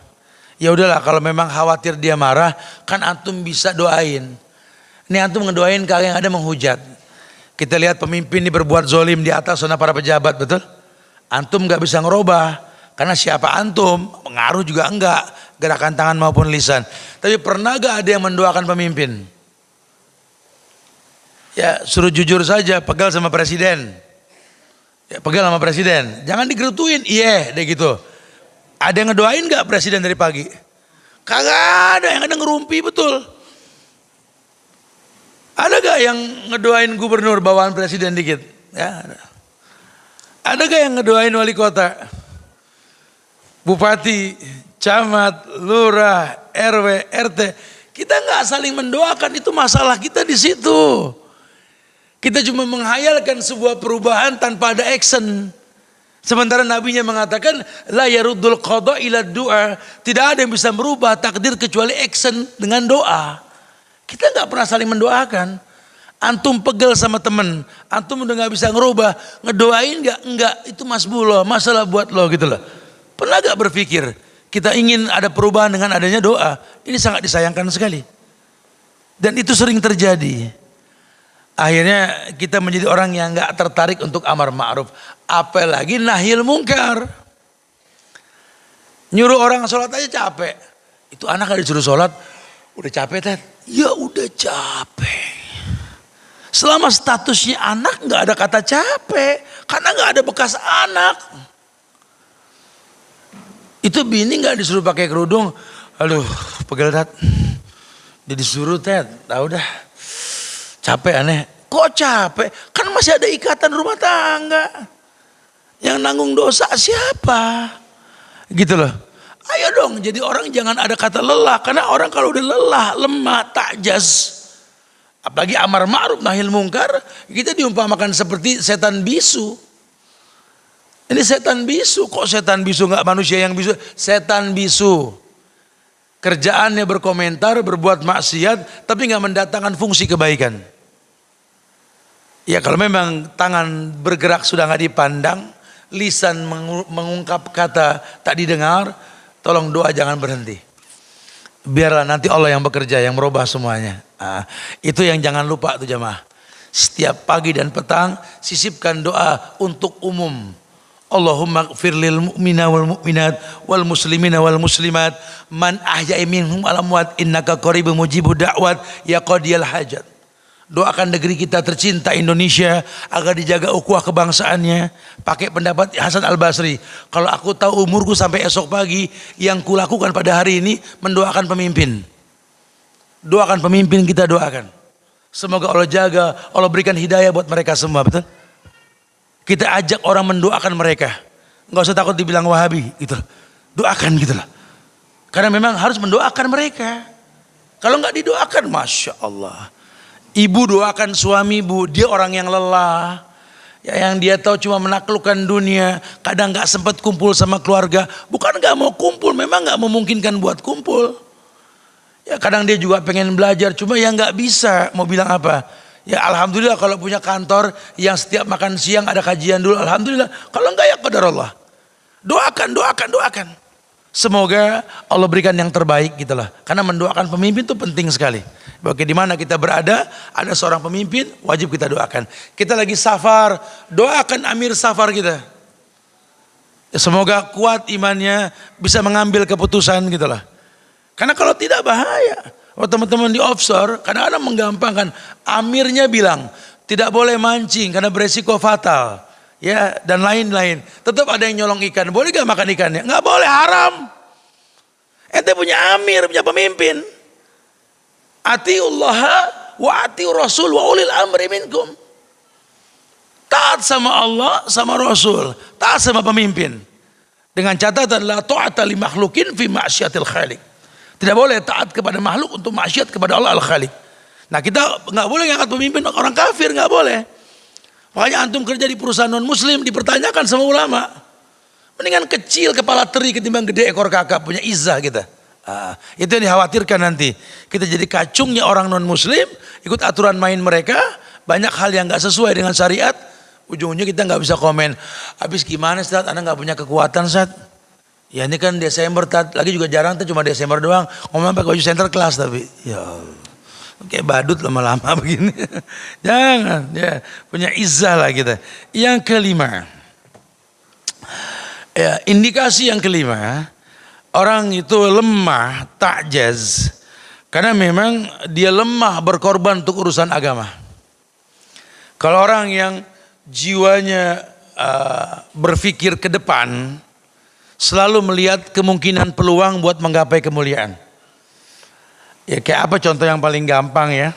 Ya udahlah kalau memang khawatir dia marah, kan antum bisa doain. Ini antum ngedoain kalian yang ada menghujat. Kita lihat pemimpin ini berbuat zolim di atas sana para pejabat, betul? Antum nggak bisa ngerubah. Karena siapa antum, pengaruh juga enggak, gerakan tangan maupun lisan. Tapi pernah gak ada yang mendoakan pemimpin? Ya suruh jujur saja, pegal sama presiden. Ya, pegal sama presiden, jangan digerutuin, iya deh gitu. Ada yang ngedoain gak presiden dari pagi? Kagak ada, yang ada ngerumpi betul. Ada gak yang ngedoain gubernur bawaan presiden dikit? Ya ada. Ada gak yang ngedoain wali kota? Bupati, camat, lurah, RW, RT, kita nggak saling mendoakan itu masalah kita di situ. Kita cuma menghayalkan sebuah perubahan tanpa ada action. Sementara nabinya mengatakan la yaruddul qada ila doa. Tidak ada yang bisa merubah takdir kecuali action dengan doa. Kita nggak pernah saling mendoakan. Antum pegel sama temen, antum udah nggak bisa ngerubah, ngedoain nggak? Enggak, itu mas bulo, masalah buat lo gitu loh. Pernah gak berpikir kita ingin ada perubahan dengan adanya doa? Ini sangat disayangkan sekali. Dan itu sering terjadi. Akhirnya kita menjadi orang yang nggak tertarik untuk amar ma'ruf. Apalagi nahil mungkar. Nyuruh orang sholat aja capek. Itu anak gak disuruh sholat, udah capek kan? Ya udah capek. Selama statusnya anak nggak ada kata capek, karena nggak ada bekas anak. Itu bini nggak disuruh pakai kerudung, aduh pegel tat. Dia disuruh tet, tahu dah. Capek aneh. Kok capek? Kan masih ada ikatan rumah tangga. Yang nanggung dosa siapa? Gitu loh. Ayo dong jadi orang jangan ada kata lelah. Karena orang kalau udah lelah, lemah, takjas Apalagi amar ma'ruf nahil mungkar, kita diumpamakan seperti setan bisu. Ini setan bisu, kok setan bisu nggak manusia yang bisu? Setan bisu. Kerjaannya berkomentar, berbuat maksiat, tapi nggak mendatangkan fungsi kebaikan. Ya kalau memang tangan bergerak sudah nggak dipandang, lisan mengungkap kata tak didengar, tolong doa jangan berhenti. Biarlah nanti Allah yang bekerja, yang merubah semuanya. Nah, itu yang jangan lupa tuh jemaah. Setiap pagi dan petang sisipkan doa untuk umum. Allahumma gfir lil mu'mina wal mu'minat wal muslimina wal muslimat man ahya'i minhum al amwat innaka qaribun mujibud da'wat ya qadiyal hajat. Doakan negeri kita tercinta Indonesia agar dijaga ukhuwah kebangsaannya. Pakai pendapat Hasan Al Basri. Kalau aku tahu umurku sampai esok pagi, yang kulakukan pada hari ini mendoakan pemimpin. Doakan pemimpin kita doakan. Semoga Allah jaga, Allah berikan hidayah buat mereka semua, betul? Kita ajak orang mendoakan mereka. Nggak usah takut dibilang Wahabi, gitu. Doakan gitu lah. Karena memang harus mendoakan mereka. Kalau nggak didoakan, masya Allah Ibu doakan suami bu, dia orang yang lelah. Ya, yang dia tahu cuma menaklukkan dunia, kadang nggak sempat kumpul sama keluarga. Bukan nggak mau kumpul, memang nggak memungkinkan buat kumpul. Ya kadang dia juga pengen belajar, cuma ya nggak bisa. Mau bilang apa? Ya alhamdulillah kalau punya kantor yang setiap makan siang ada kajian dulu, alhamdulillah. Kalau enggak ya qadar Allah. Doakan, doakan, doakan. Semoga Allah berikan yang terbaik gitu lah. Karena mendoakan pemimpin itu penting sekali. Bagi di kita berada, ada seorang pemimpin, wajib kita doakan. Kita lagi safar, doakan amir safar kita. Ya, semoga kuat imannya, bisa mengambil keputusan gitu lah. Karena kalau tidak bahaya. Oh teman-teman di offshore, kadang-kadang menggampangkan. Amirnya bilang, tidak boleh mancing karena beresiko fatal ya dan lain-lain. Tetap ada yang nyolong ikan. Boleh gak makan ikannya? Nggak boleh, haram. Ente punya amir, punya pemimpin. Atiullah wa ati rasul wa ulil amri minkum. Taat sama Allah, sama Rasul. Taat sama pemimpin. Dengan catatan la ta'ata li makhlukin fi ma'syatil khaliq. Tidak boleh taat kepada makhluk untuk maksiat kepada Allah al-Khaliq. Nah kita nggak boleh ngangkat pemimpin orang kafir nggak boleh. Makanya antum kerja di perusahaan non muslim dipertanyakan sama ulama. Mendingan kecil kepala teri ketimbang gede ekor kakak punya izah kita. Ah, itu yang dikhawatirkan nanti. Kita jadi kacungnya orang non muslim, ikut aturan main mereka, banyak hal yang nggak sesuai dengan syariat. Ujung-ujungnya kita nggak bisa komen. Habis gimana saat Anda nggak punya kekuatan saat? Ya ini kan Desember, lagi juga jarang tuh cuma Desember doang. Ngomong pakai baju center kelas tapi. Ya. Kayak badut lama-lama begini. Jangan, ya punya izah lah kita. Yang kelima, ya indikasi yang kelima, orang itu lemah, takjaz, karena memang dia lemah berkorban untuk urusan agama. Kalau orang yang jiwanya uh, berpikir ke depan, selalu melihat kemungkinan peluang buat menggapai kemuliaan Ya kayak apa contoh yang paling gampang ya?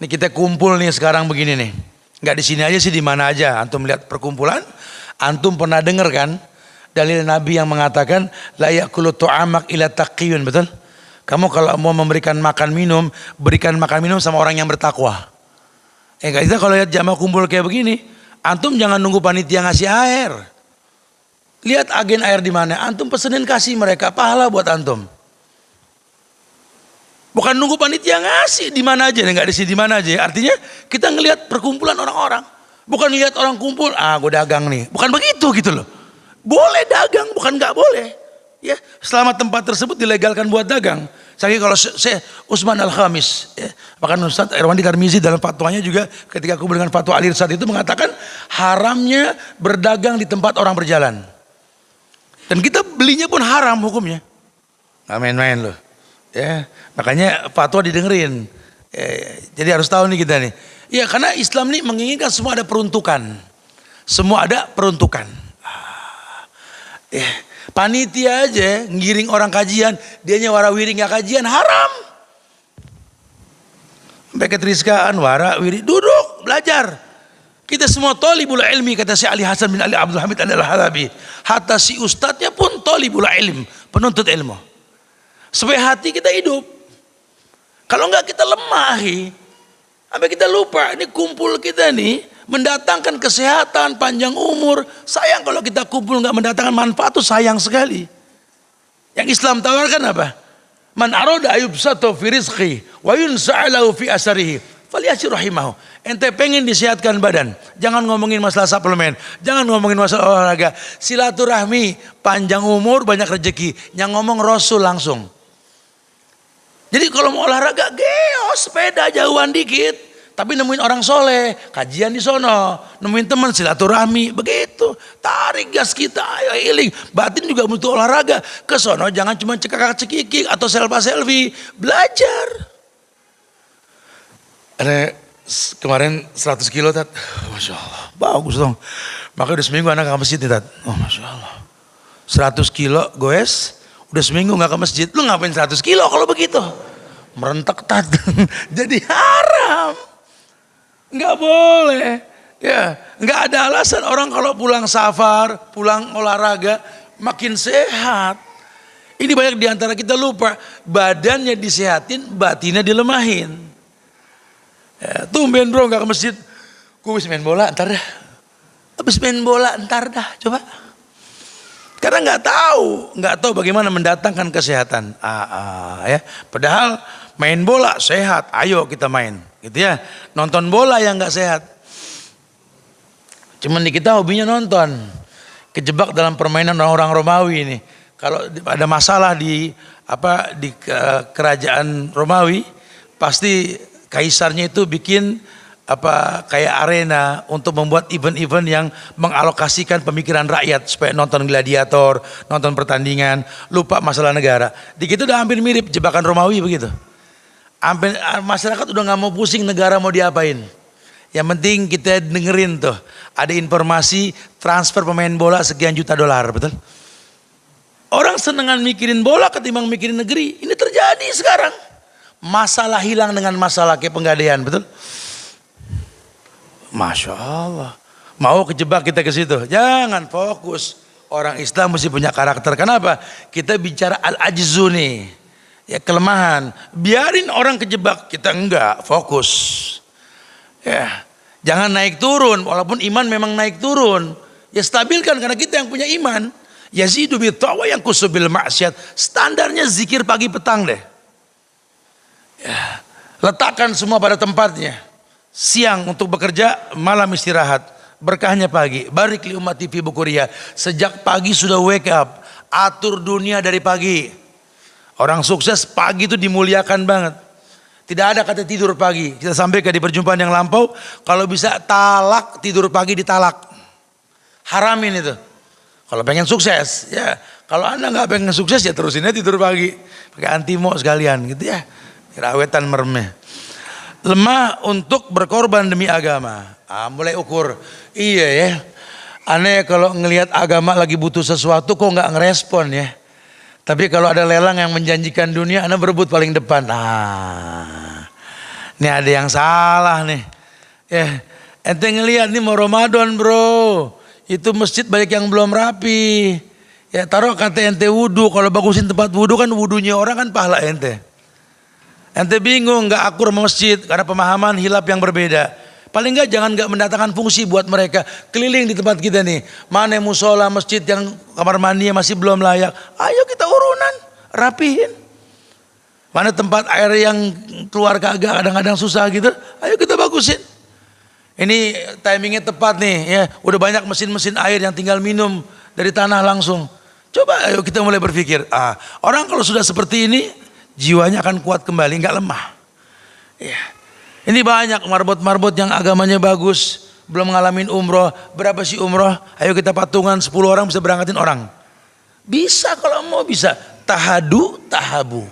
Ini kita kumpul nih sekarang begini nih. Nggak di sini aja sih di mana aja. Antum lihat perkumpulan, antum pernah dengar kan? dalil Nabi yang mengatakan la yakulu tu'amak ila taqiyun, betul? Kamu kalau mau memberikan makan minum, berikan makan minum sama orang yang bertakwa. Eh kita kalau lihat jamaah kumpul kayak begini, antum jangan nunggu panitia ngasih air. Lihat agen air di mana, antum pesenin kasih mereka pahala buat antum. Bukan nunggu panitia ngasih di mana aja, nggak di sini di mana aja. Artinya kita ngelihat perkumpulan orang-orang. Bukan lihat orang kumpul, ah gue dagang nih. Bukan begitu gitu loh. Boleh dagang, bukan nggak boleh. Ya, selama tempat tersebut dilegalkan buat dagang. Saya kalau saya Usman Al Khamis, ya, bahkan Ustaz Irwandi Tarmizi dalam fatwanya juga ketika aku dengan fatwa Alir saat itu mengatakan haramnya berdagang di tempat orang berjalan. Dan kita belinya pun haram hukumnya. Gak main-main loh. Ya, makanya fatwa didengerin. Ya, jadi harus tahu nih kita nih. Ya karena Islam ini menginginkan semua ada peruntukan. Semua ada peruntukan. Ah, ya, panitia aja ngiring orang kajian, dianya warawiri nggak kajian haram. Beket Rizka Anwara Wiri duduk belajar. Kita semua tolibul ilmi kata si Ali Hasan bin Ali Abdul Hamid Al-Halabi. Hatta si ustadznya pun tolibul ilm, penuntut ilmu. Supaya hati kita hidup. Kalau enggak kita lemah. Sampai kita lupa, ini kumpul kita nih mendatangkan kesehatan, panjang umur. Sayang kalau kita kumpul enggak mendatangkan manfaat itu sayang sekali. Yang Islam tawarkan apa? Man aroda ayub sato fi rizqi wa yunsa'alahu fi asarihi falyasir rahimahu. Ente pengen disehatkan badan, jangan ngomongin masalah suplemen, jangan ngomongin masalah olahraga. Silaturahmi, panjang umur, banyak rezeki. Yang ngomong Rasul langsung. Jadi kalau mau olahraga, geo sepeda jauhan dikit. Tapi nemuin orang soleh, kajian di sono, nemuin teman silaturahmi, begitu. Tarik gas kita, ayo healing. Batin juga butuh olahraga. Ke sono jangan cuma cekak cekikik atau selfie selfie, belajar. Ada kemarin 100 kilo tat, masya Allah, bagus dong. Makanya udah seminggu anak ke masjid nih tat, oh masya Allah. 100 kilo goes, Udah seminggu nggak ke masjid, lu ngapain 100 kilo kalau begitu? Merentek tat, jadi haram. Nggak boleh. Ya, nggak ada alasan orang kalau pulang safar, pulang olahraga, makin sehat. Ini banyak di antara kita lupa, badannya disehatin, batinnya dilemahin. Ya, tumben bro nggak ke masjid, gue habis main bola ntar dah. Habis main bola ntar dah, coba. Karena nggak tahu, nggak tahu bagaimana mendatangkan kesehatan. Ah, ah, ya. Padahal main bola sehat, ayo kita main, gitu ya. Nonton bola yang nggak sehat. Cuman di kita hobinya nonton, kejebak dalam permainan orang-orang Romawi ini. Kalau ada masalah di apa di kerajaan Romawi, pasti kaisarnya itu bikin apa kayak arena untuk membuat event-event yang mengalokasikan pemikiran rakyat supaya nonton gladiator, nonton pertandingan, lupa masalah negara. Di situ udah hampir mirip jebakan Romawi begitu. Hampir masyarakat udah nggak mau pusing negara mau diapain. Yang penting kita dengerin tuh ada informasi transfer pemain bola sekian juta dolar, betul? Orang senengan mikirin bola ketimbang mikirin negeri. Ini terjadi sekarang. Masalah hilang dengan masalah kayak penggadaian, betul? Masya Allah. Mau kejebak kita ke situ? Jangan fokus. Orang Islam mesti punya karakter. Kenapa? Kita bicara al-ajzu nih. Ya kelemahan. Biarin orang kejebak. Kita enggak. Fokus. Ya. Jangan naik turun. Walaupun iman memang naik turun. Ya stabilkan karena kita yang punya iman. Yazidu tawa yang kusubil maksiat. Standarnya zikir pagi petang deh. Letakkan semua pada tempatnya siang untuk bekerja, malam istirahat. Berkahnya pagi. Barik li umat TV Bukuria. Sejak pagi sudah wake up. Atur dunia dari pagi. Orang sukses pagi itu dimuliakan banget. Tidak ada kata tidur pagi. Kita sampaikan di perjumpaan yang lampau. Kalau bisa talak, tidur pagi ditalak. Haramin itu. Kalau pengen sukses, ya. Kalau anda nggak pengen sukses ya terusinnya tidur pagi. Pakai antimo sekalian gitu ya. Rawetan mermeh lemah untuk berkorban demi agama. Ah, mulai ukur. Iya ya. Aneh kalau ngelihat agama lagi butuh sesuatu kok nggak ngerespon ya. Tapi kalau ada lelang yang menjanjikan dunia, Anda berebut paling depan. Ah, ini ada yang salah nih. Ya, ente ngelihat nih mau Ramadan bro. Itu masjid banyak yang belum rapi. Ya taruh kata ente wudhu, kalau bagusin tempat wudhu kan wudhunya orang kan pahala ente. Ente bingung nggak akur masjid karena pemahaman hilap yang berbeda. Paling nggak jangan nggak mendatangkan fungsi buat mereka keliling di tempat kita nih. Mana musola masjid yang kamar mandinya masih belum layak. Ayo kita urunan, rapihin. Mana tempat air yang keluar kagak kadang-kadang susah gitu. Ayo kita bagusin. Ini timingnya tepat nih ya. Udah banyak mesin-mesin air yang tinggal minum dari tanah langsung. Coba ayo kita mulai berpikir. Ah, orang kalau sudah seperti ini jiwanya akan kuat kembali, nggak lemah. Ya. Ini banyak marbot-marbot yang agamanya bagus, belum ngalamin umroh. Berapa sih umroh? Ayo kita patungan 10 orang bisa berangkatin orang. Bisa kalau mau bisa. Tahadu, tahabu.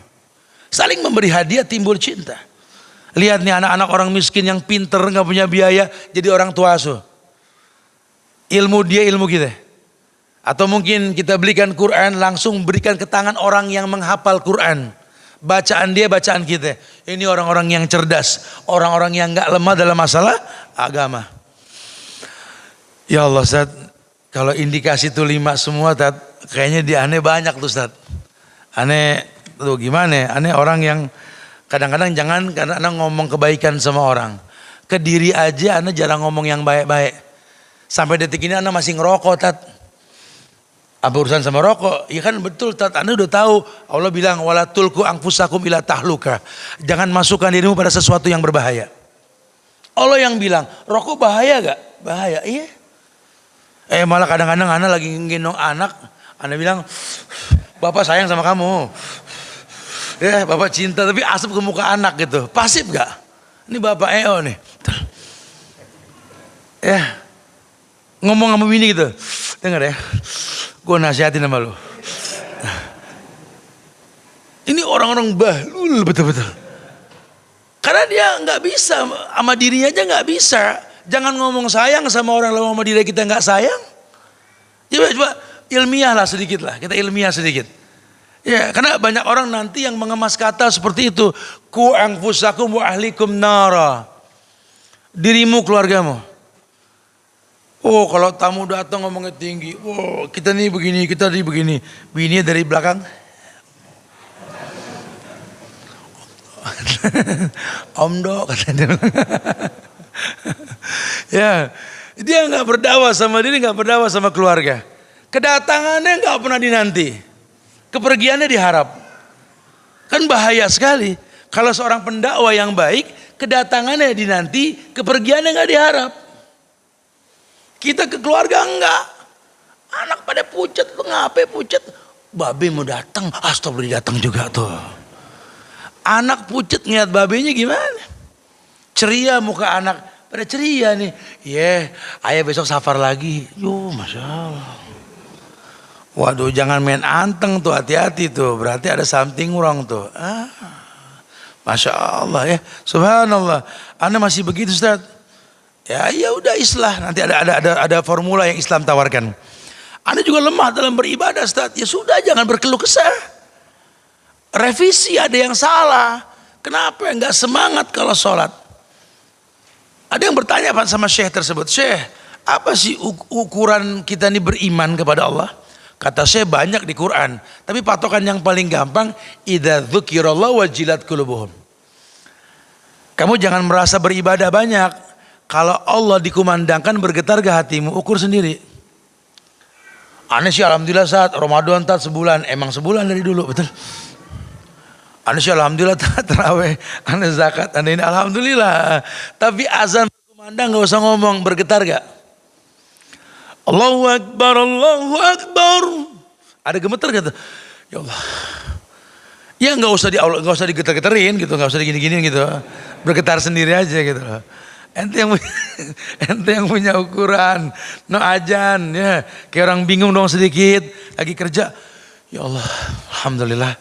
Saling memberi hadiah timbul cinta. Lihat nih anak-anak orang miskin yang pinter nggak punya biaya jadi orang tua asuh. Ilmu dia ilmu kita. Atau mungkin kita belikan Quran langsung berikan ke tangan orang yang menghafal Quran. Bacaan dia bacaan kita. Ini orang-orang yang cerdas. Orang-orang yang nggak lemah dalam masalah agama. Ya Allah Ustaz. Kalau indikasi itu lima semua Ustaz. Kayaknya dia aneh banyak tuh Ustaz. Aneh tuh gimana ya? Aneh orang yang kadang-kadang jangan karena anak ngomong kebaikan sama orang. Ke diri aja anak jarang ngomong yang baik-baik. Sampai detik ini anak masih ngerokok tat. Apa urusan sama rokok? Ya kan betul. Anda udah tahu Allah bilang wala tulku angfusakum ila tahluka. Jangan masukkan dirimu pada sesuatu yang berbahaya. Allah yang bilang rokok bahaya gak? Bahaya. Iya. Eh malah kadang-kadang anak lagi ngendong anak. Anda bilang bapak sayang sama kamu. Ya bapak cinta tapi asap ke muka anak gitu. Pasif gak? Ini bapak EO nih. Ya. Ngomong sama bini gitu. Dengar ya. Gue nasihatin sama lu. Ini orang-orang bahlul betul-betul. Karena dia nggak bisa sama dirinya aja nggak bisa. Jangan ngomong sayang sama orang lalu sama diri kita nggak sayang. Coba coba ilmiah lah sedikit lah. Kita ilmiah sedikit. Ya, karena banyak orang nanti yang mengemas kata seperti itu. Ku angfusakum wa ahlikum nara. Dirimu keluargamu. Oh kalau tamu datang ngomongnya tinggi. Oh kita nih begini, kita nih begini. Bini dari belakang. Om dok katanya. ya, dia nggak berdakwah sama diri, nggak berdakwah sama keluarga. Kedatangannya nggak pernah dinanti. Kepergiannya diharap. Kan bahaya sekali. Kalau seorang pendakwa yang baik, kedatangannya dinanti, kepergiannya nggak diharap. Kita ke keluarga enggak. Anak pada pucat, ngapain pucat? Babe mau datang, astagfirullah datang juga tuh. Anak pucat ngeliat babenya gimana? Ceria muka anak, pada ceria nih. Iya, yeah, ayah besok safar lagi. Yo, masya Allah. Waduh jangan main anteng tuh hati-hati tuh berarti ada something wrong tuh. Ah, Masya Allah ya Subhanallah Anda masih begitu Ustaz Ya ya udah islah nanti ada ada ada ada formula yang Islam tawarkan. Anda juga lemah dalam beribadah Ustaz. Ya sudah jangan berkeluh kesah. Revisi ada yang salah. Kenapa enggak semangat kalau sholat? Ada yang bertanya sama Syekh tersebut, Syekh, apa sih ukuran kita ini beriman kepada Allah? Kata saya banyak di Quran, tapi patokan yang paling gampang idza dzukirallahu wajilat qulubuhum. Kamu jangan merasa beribadah banyak. Kalau Allah dikumandangkan bergetar ke hatimu, ukur sendiri. Aneh sih alhamdulillah saat Ramadan tak sebulan, emang sebulan dari dulu, betul. Aneh sih alhamdulillah tak terawih, aneh zakat, aneh ini alhamdulillah. Tapi azan berkumandang nggak usah ngomong, bergetar gak? Allahu Akbar, Allahu Akbar. Ada gemeter kata, ya Allah. Ya nggak usah di nggak usah digetar-getarin gitu, nggak usah digini-gini gitu. Bergetar sendiri aja gitu Ente yang punya, ente yang punya ukuran, no ajan ya. Kayak orang bingung dong sedikit, lagi kerja. Ya Allah, alhamdulillah.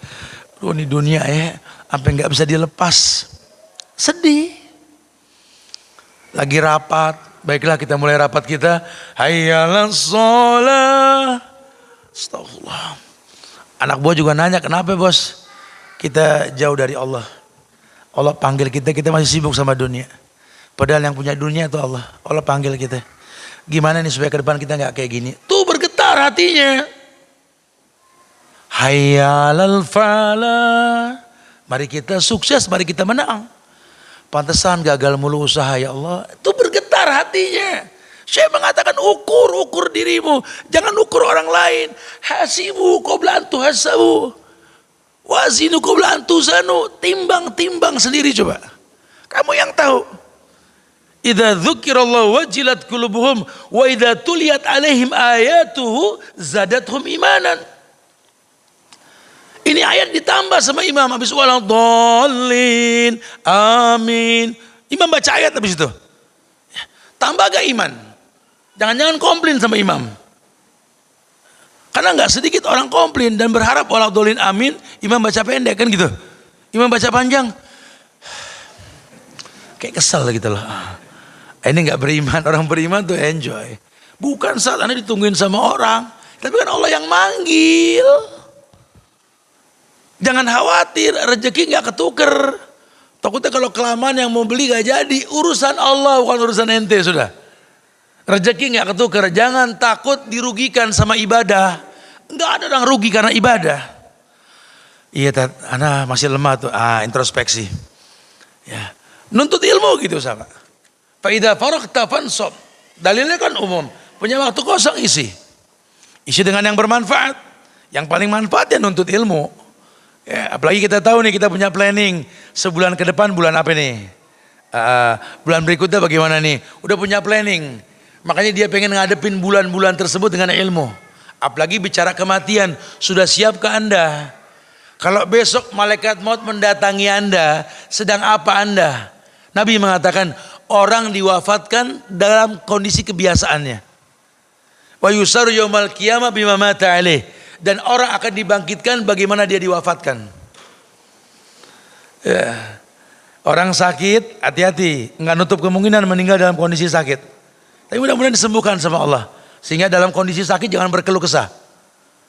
Duh ini dunia ya, sampai nggak bisa dilepas. Sedih. Lagi rapat, Baiklah kita mulai rapat kita. Hayyalah sholat. Astagfirullah. Anak buah juga nanya, kenapa bos? Kita jauh dari Allah. Allah panggil kita, kita masih sibuk sama dunia. Padahal yang punya dunia itu Allah. Allah panggil kita. Gimana nih supaya ke depan kita nggak kayak gini? Tuh bergetar hatinya. Hayyalal falah. Mari kita sukses, mari kita menang. Pantesan gagal mulu usaha ya Allah. Itu bergetar hatinya. Saya mengatakan ukur, ukur dirimu. Jangan ukur orang lain. Hasibu kau belantu hasabu. Wazinu kau belantu sanu. Timbang, timbang sendiri coba. Kamu yang tahu. Idza dzukirallahu wajilat qulubuhum wa idza tuliyat alaihim ayatuhu zadathum imanan. Ini ayat ditambah sama imam habis waladhdallin. Amin. Imam baca ayat habis itu. Tambah gak iman? Jangan-jangan komplain sama imam. Karena nggak sedikit orang komplain dan berharap waladhdallin amin, imam baca pendek kan gitu. Imam baca panjang. Kayak kesel gitu loh. Ini nggak beriman, orang beriman tuh enjoy. Bukan saat Anda ditungguin sama orang, tapi kan Allah yang manggil. Jangan khawatir, rezeki nggak ketuker. Takutnya kalau kelamaan yang mau beli gak jadi, urusan Allah bukan urusan ente sudah. Rezeki nggak ketuker, jangan takut dirugikan sama ibadah. Nggak ada orang rugi karena ibadah. Iya, tat, anak masih lemah tuh, ah introspeksi. Ya, nuntut ilmu gitu sama. Faidah farakta fansop. Dalilnya kan umum, punya waktu kosong isi. Isi dengan yang bermanfaat. Yang paling manfaat ya nuntut ilmu. Ya, apalagi kita tahu nih kita punya planning sebulan ke depan bulan apa nih? Uh, bulan berikutnya bagaimana nih? Udah punya planning. Makanya dia pengen ngadepin bulan-bulan tersebut dengan ilmu. Apalagi bicara kematian, sudah siap ke Anda? Kalau besok malaikat maut mendatangi Anda, sedang apa Anda? Nabi mengatakan orang diwafatkan dalam kondisi kebiasaannya. Wa yusaru yaumal qiyamah bima mata alaih dan orang akan dibangkitkan bagaimana dia diwafatkan. Ya. Orang sakit, hati-hati, nggak nutup kemungkinan meninggal dalam kondisi sakit. Tapi mudah-mudahan disembuhkan sama Allah. Sehingga dalam kondisi sakit jangan berkeluh kesah.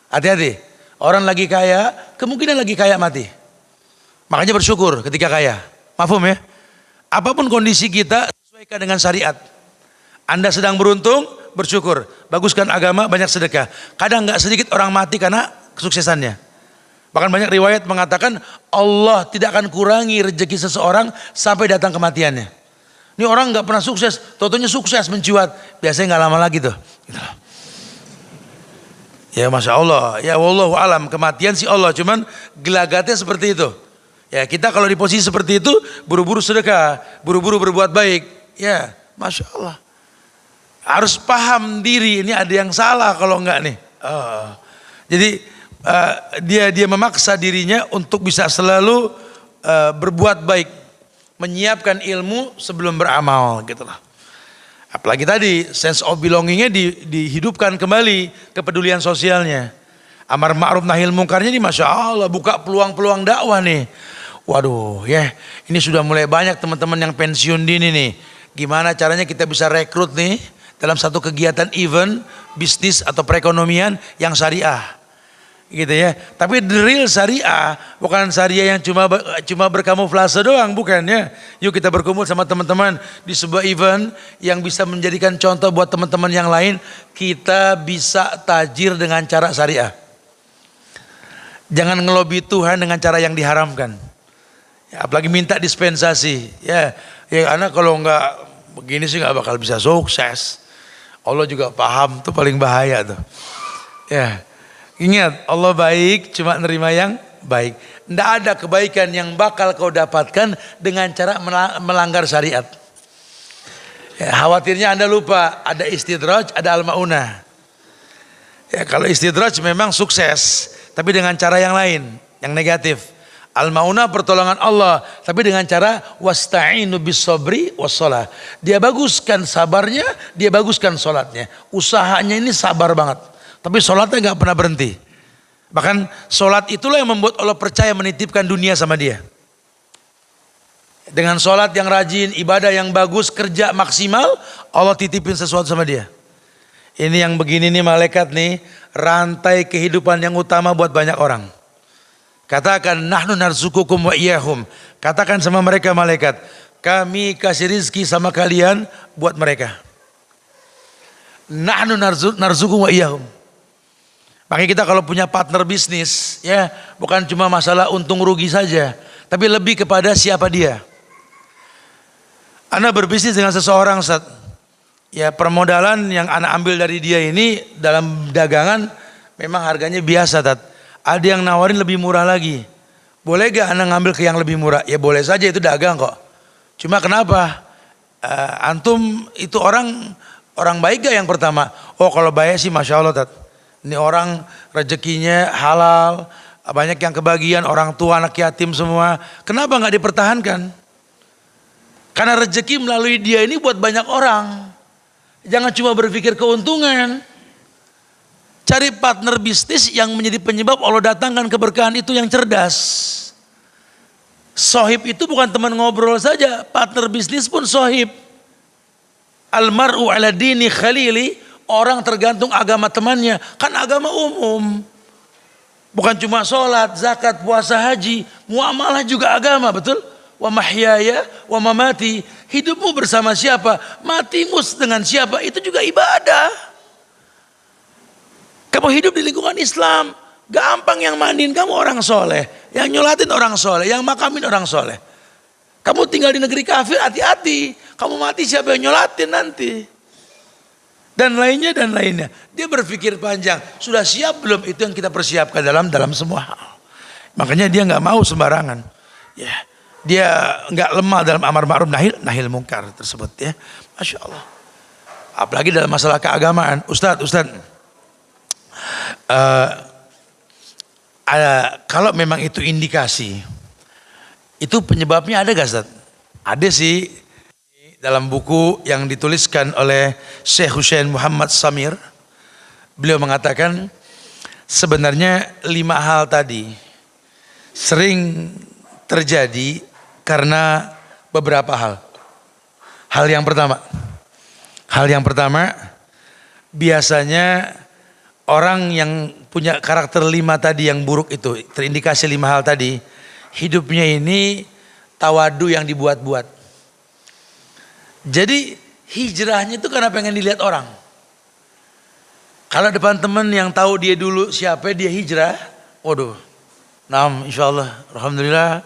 Hati-hati. Orang lagi kaya, kemungkinan lagi kaya mati. Makanya bersyukur ketika kaya. Mafum ya? Apa pun kondisi kita, sesuaikan dengan syariat. Anda sedang beruntung, bersyukur. Baguskan agama, banyak sedekah. Kadang nggak sedikit orang mati karena kesuksesannya. Bahkan banyak riwayat mengatakan Allah tidak akan kurangi rezeki seseorang sampai datang kematiannya. Ini orang nggak pernah sukses, totonya sukses mencuat. Biasanya nggak lama lagi tuh. Gitu. Ya masya Allah, ya wallahu alam kematian si Allah, cuman gelagatnya seperti itu. Ya kita kalau di posisi seperti itu buru-buru sedekah, buru-buru berbuat baik. Ya masya Allah harus paham diri ini ada yang salah kalau enggak nih. Uh, jadi uh, dia dia memaksa dirinya untuk bisa selalu uh, berbuat baik, menyiapkan ilmu sebelum beramal gitu lah. Apalagi tadi sense of belongingnya di, dihidupkan kembali kepedulian sosialnya. Amar ma'ruf nahil mungkarnya ini Masya Allah buka peluang-peluang dakwah nih. Waduh ya ini sudah mulai banyak teman-teman yang pensiun dini nih. Gimana caranya kita bisa rekrut nih dalam satu kegiatan event, bisnis atau perekonomian yang syariah. Gitu ya. Tapi the real syariah bukan syariah yang cuma cuma berkamuflase doang, bukan ya. Yuk kita berkumpul sama teman-teman di sebuah event yang bisa menjadikan contoh buat teman-teman yang lain, kita bisa tajir dengan cara syariah. Jangan ngelobi Tuhan dengan cara yang diharamkan. Ya, apalagi minta dispensasi. Ya, ya anak kalau nggak begini sih nggak bakal bisa sukses. Allah juga paham tuh paling bahaya tuh. Ya. Ingat Allah baik cuma nerima yang baik. Tidak ada kebaikan yang bakal kau dapatkan dengan cara melanggar syariat. Ya, khawatirnya anda lupa ada istidraj, ada al-maunah. Ya, kalau istidraj memang sukses, tapi dengan cara yang lain, yang negatif. Al-maunah pertolongan Allah, tapi dengan cara wasta'inu bis sabri wassalah. Dia baguskan sabarnya, dia baguskan solatnya. Usahanya ini sabar banget. Tapi solatnya nggak pernah berhenti. Bahkan solat itulah yang membuat Allah percaya menitipkan dunia sama dia. Dengan solat yang rajin, ibadah yang bagus, kerja maksimal, Allah titipin sesuatu sama dia. Ini yang begini nih malaikat nih, rantai kehidupan yang utama buat banyak orang. Katakan nahnu narzukukum wa iyahum. Katakan sama mereka malaikat, kami kasih rizki sama kalian buat mereka. Nahnu narzukum wa iyahum. Makanya kita kalau punya partner bisnis, ya bukan cuma masalah untung rugi saja, tapi lebih kepada siapa dia. Anda berbisnis dengan seseorang saat ya permodalan yang Anda ambil dari dia ini dalam dagangan memang harganya biasa, tat. Ada yang nawarin lebih murah lagi. Boleh gak Anda ngambil ke yang lebih murah? Ya boleh saja itu dagang kok. Cuma kenapa? Uh, antum itu orang orang baik gak yang pertama? Oh kalau baik sih masya Allah tat. Ini orang rezekinya halal, banyak yang kebagian, orang tua, anak yatim semua. Kenapa nggak dipertahankan? Karena rezeki melalui dia ini buat banyak orang. Jangan cuma berpikir keuntungan. Cari partner bisnis yang menjadi penyebab Allah datangkan keberkahan itu yang cerdas. Sohib itu bukan teman ngobrol saja, partner bisnis pun sohib. Almaru ala dini khalili, Orang tergantung agama temannya. Kan agama umum. Bukan cuma sholat, zakat, puasa, haji. Muamalah juga agama, betul? Wa mahyaya, wa mamati. Hidupmu bersama siapa? Matimu dengan siapa? Itu juga ibadah. Kamu hidup di lingkungan Islam. Gampang yang mandiin kamu orang soleh. Yang nyolatin orang soleh. Yang makamin orang soleh. Kamu tinggal di negeri kafir, hati-hati. Kamu mati siapa yang nyolatin nanti dan lainnya dan lainnya. Dia berpikir panjang, sudah siap belum itu yang kita persiapkan dalam dalam semua hal. Makanya dia nggak mau sembarangan. Ya, dia nggak lemah dalam amar ma'ruf nahil nahil mungkar tersebut ya. Masya Allah. Apalagi dalam masalah keagamaan, Ustadz, Ustadz. Uh, ada, kalau memang itu indikasi, itu penyebabnya ada gak Ustaz? Ada sih dalam buku yang dituliskan oleh Syekh Hussein Muhammad Samir, beliau mengatakan sebenarnya lima hal tadi sering terjadi karena beberapa hal. Hal yang pertama, hal yang pertama biasanya orang yang punya karakter lima tadi yang buruk itu, terindikasi lima hal tadi, hidupnya ini tawadu yang dibuat-buat jadi hijrahnya itu karena pengen dilihat orang. Kalau depan teman yang tahu dia dulu siapa dia hijrah, waduh, nam insya Allah, alhamdulillah,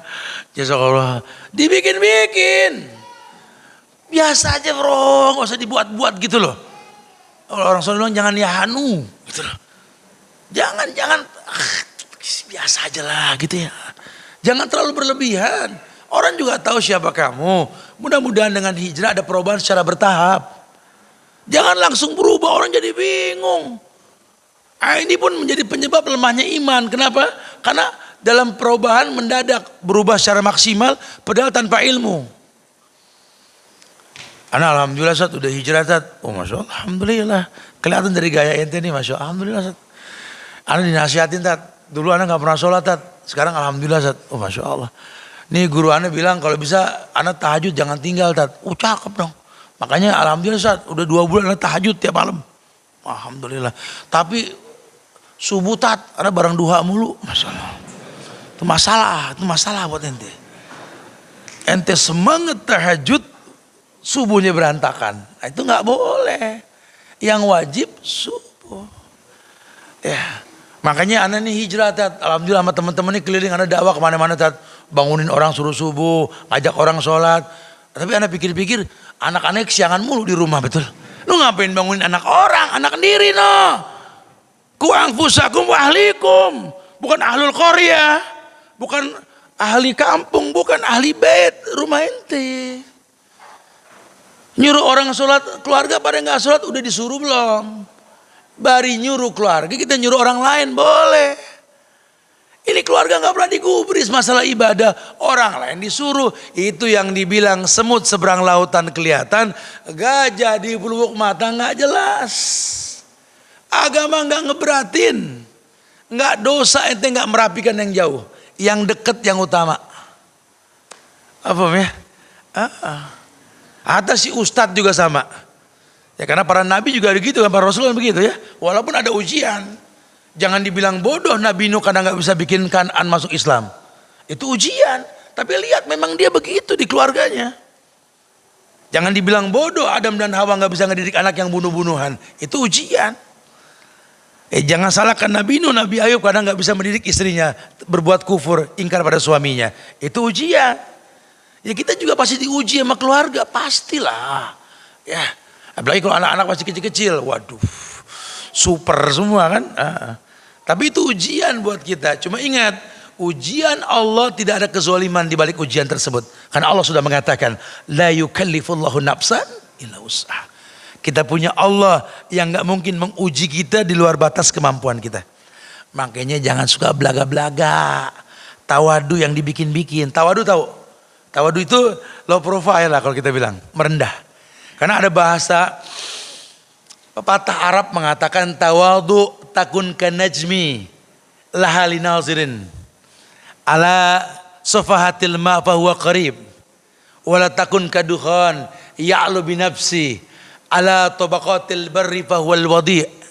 jazakallah, dibikin-bikin, biasa aja bro, nggak usah dibuat-buat gitu loh. Orang bilang jangan ya hanu, gitu. Jangan, jangan, ah, biasa aja lah gitu ya. Jangan terlalu berlebihan. Orang juga tahu siapa kamu. Mudah-mudahan dengan hijrah ada perubahan secara bertahap. Jangan langsung berubah orang jadi bingung. Nah, ini pun menjadi penyebab lemahnya iman. Kenapa? Karena dalam perubahan mendadak berubah secara maksimal padahal tanpa ilmu. Anak alhamdulillah saat udah hijrah. Oh masya Allah, alhamdulillah. Kelihatan dari gaya ente nih masya Allah, alhamdulillah saat. Anak dinasihatin tat. Dulu anak nggak pernah sholat tat. Sekarang alhamdulillah saat. Oh masya Allah. Nih guru anda bilang kalau bisa anak tahajud jangan tinggal tat. Oh cakep dong. Makanya alhamdulillah saat udah dua bulan anak tahajud tiap malam. Alhamdulillah. Tapi subuh tat ada barang duha mulu. Masalah. Itu masalah, itu masalah buat ente. Ente semangat tahajud subuhnya berantakan. Nah, itu nggak boleh. Yang wajib subuh. Ya. Makanya anak ini hijrah tat. Alhamdulillah sama teman-teman ini keliling anak dakwah ke mana-mana tat bangunin orang suruh subuh, ngajak orang sholat. Tapi anak pikir-pikir, anak-anak siangan mulu di rumah betul. Lu ngapain bangunin anak orang, anak sendiri no. Kuang fusakum ahlikum. Bukan ahlul Korea. Bukan ahli kampung, bukan ahli bed, rumah ente. Nyuruh orang sholat, keluarga pada nggak sholat udah disuruh belum? Bari nyuruh keluarga, kita nyuruh orang lain boleh. Ini keluarga nggak pernah digubris masalah ibadah. Orang lain disuruh. Itu yang dibilang semut seberang lautan kelihatan. Gajah di peluk mata nggak jelas. Agama nggak ngeberatin. Nggak dosa ente nggak merapikan yang jauh. Yang deket yang utama. Apa ya? Ah. Atas si ustadz juga sama. Ya karena para nabi juga begitu kan, para rasul begitu ya. Walaupun ada ujian. Jangan dibilang bodoh Nabi Nuh karena nggak bisa bikin kanan masuk Islam. Itu ujian. Tapi lihat memang dia begitu di keluarganya. Jangan dibilang bodoh Adam dan Hawa nggak bisa ngedidik anak yang bunuh-bunuhan. Itu ujian. Eh jangan salahkan Nabi Nuh, Nabi Ayub kadang nggak bisa mendidik istrinya berbuat kufur, ingkar pada suaminya. Itu ujian. Ya kita juga pasti diuji sama keluarga, pastilah. Ya, apalagi kalau anak-anak masih kecil-kecil, waduh, super semua kan. Uh, tapi itu ujian buat kita. Cuma ingat, ujian Allah tidak ada kezaliman di balik ujian tersebut. Karena Allah sudah mengatakan, la yukallifullahu nafsan illa usaha. Kita punya Allah yang nggak mungkin menguji kita di luar batas kemampuan kita. Makanya jangan suka belaga-belaga. Tawadu yang dibikin-bikin. Tawadu tahu? Tawadu itu low profile lah kalau kita bilang. Merendah. Karena ada bahasa pepatah Arab mengatakan tawadu takun kanajmi lahali nazirin. Ala sofahatil ma fahuwa qarib. Wala takun kaduhan ya'lu binafsi ala tabaqatil barri fahuwal wadi'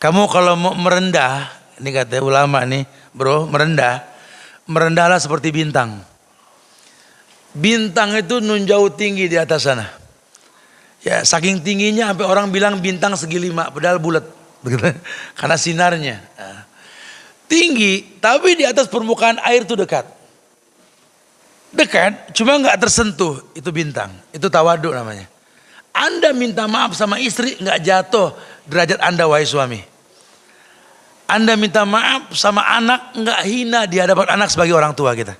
kamu kalau mau merendah ini kata ulama nih bro merendah. Merendahlah seperti bintang bintang itu nunjau tinggi di atas sana. Ya saking tingginya sampai orang bilang bintang segi lima padahal bulat. Karena sinarnya. Tinggi tapi di atas permukaan air itu dekat. Dekat cuma nggak tersentuh. Itu bintang. Itu tawaduk namanya. Anda minta maaf sama istri nggak jatuh derajat Anda wahai suami. Anda minta maaf sama anak nggak hina di hadapan anak sebagai orang tua kita.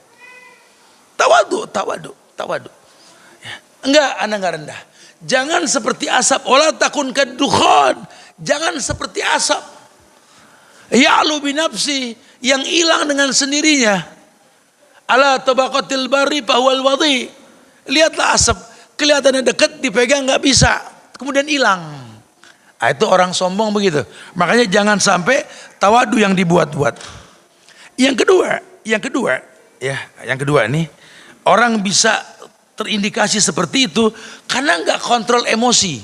Tawadu, tawadu, tawadu. Ya. Enggak, Anda nggak rendah. Jangan seperti asap. Olah takun kedukhon. Jangan seperti asap. Ya binafsi yang hilang dengan sendirinya. Ala tabaqatil bari pahwal wadi. Lihatlah asap kelihatannya dekat dipegang nggak bisa kemudian hilang nah, itu orang sombong begitu makanya jangan sampai tawadu yang dibuat-buat yang kedua yang kedua ya yang kedua nih orang bisa terindikasi seperti itu karena nggak kontrol emosi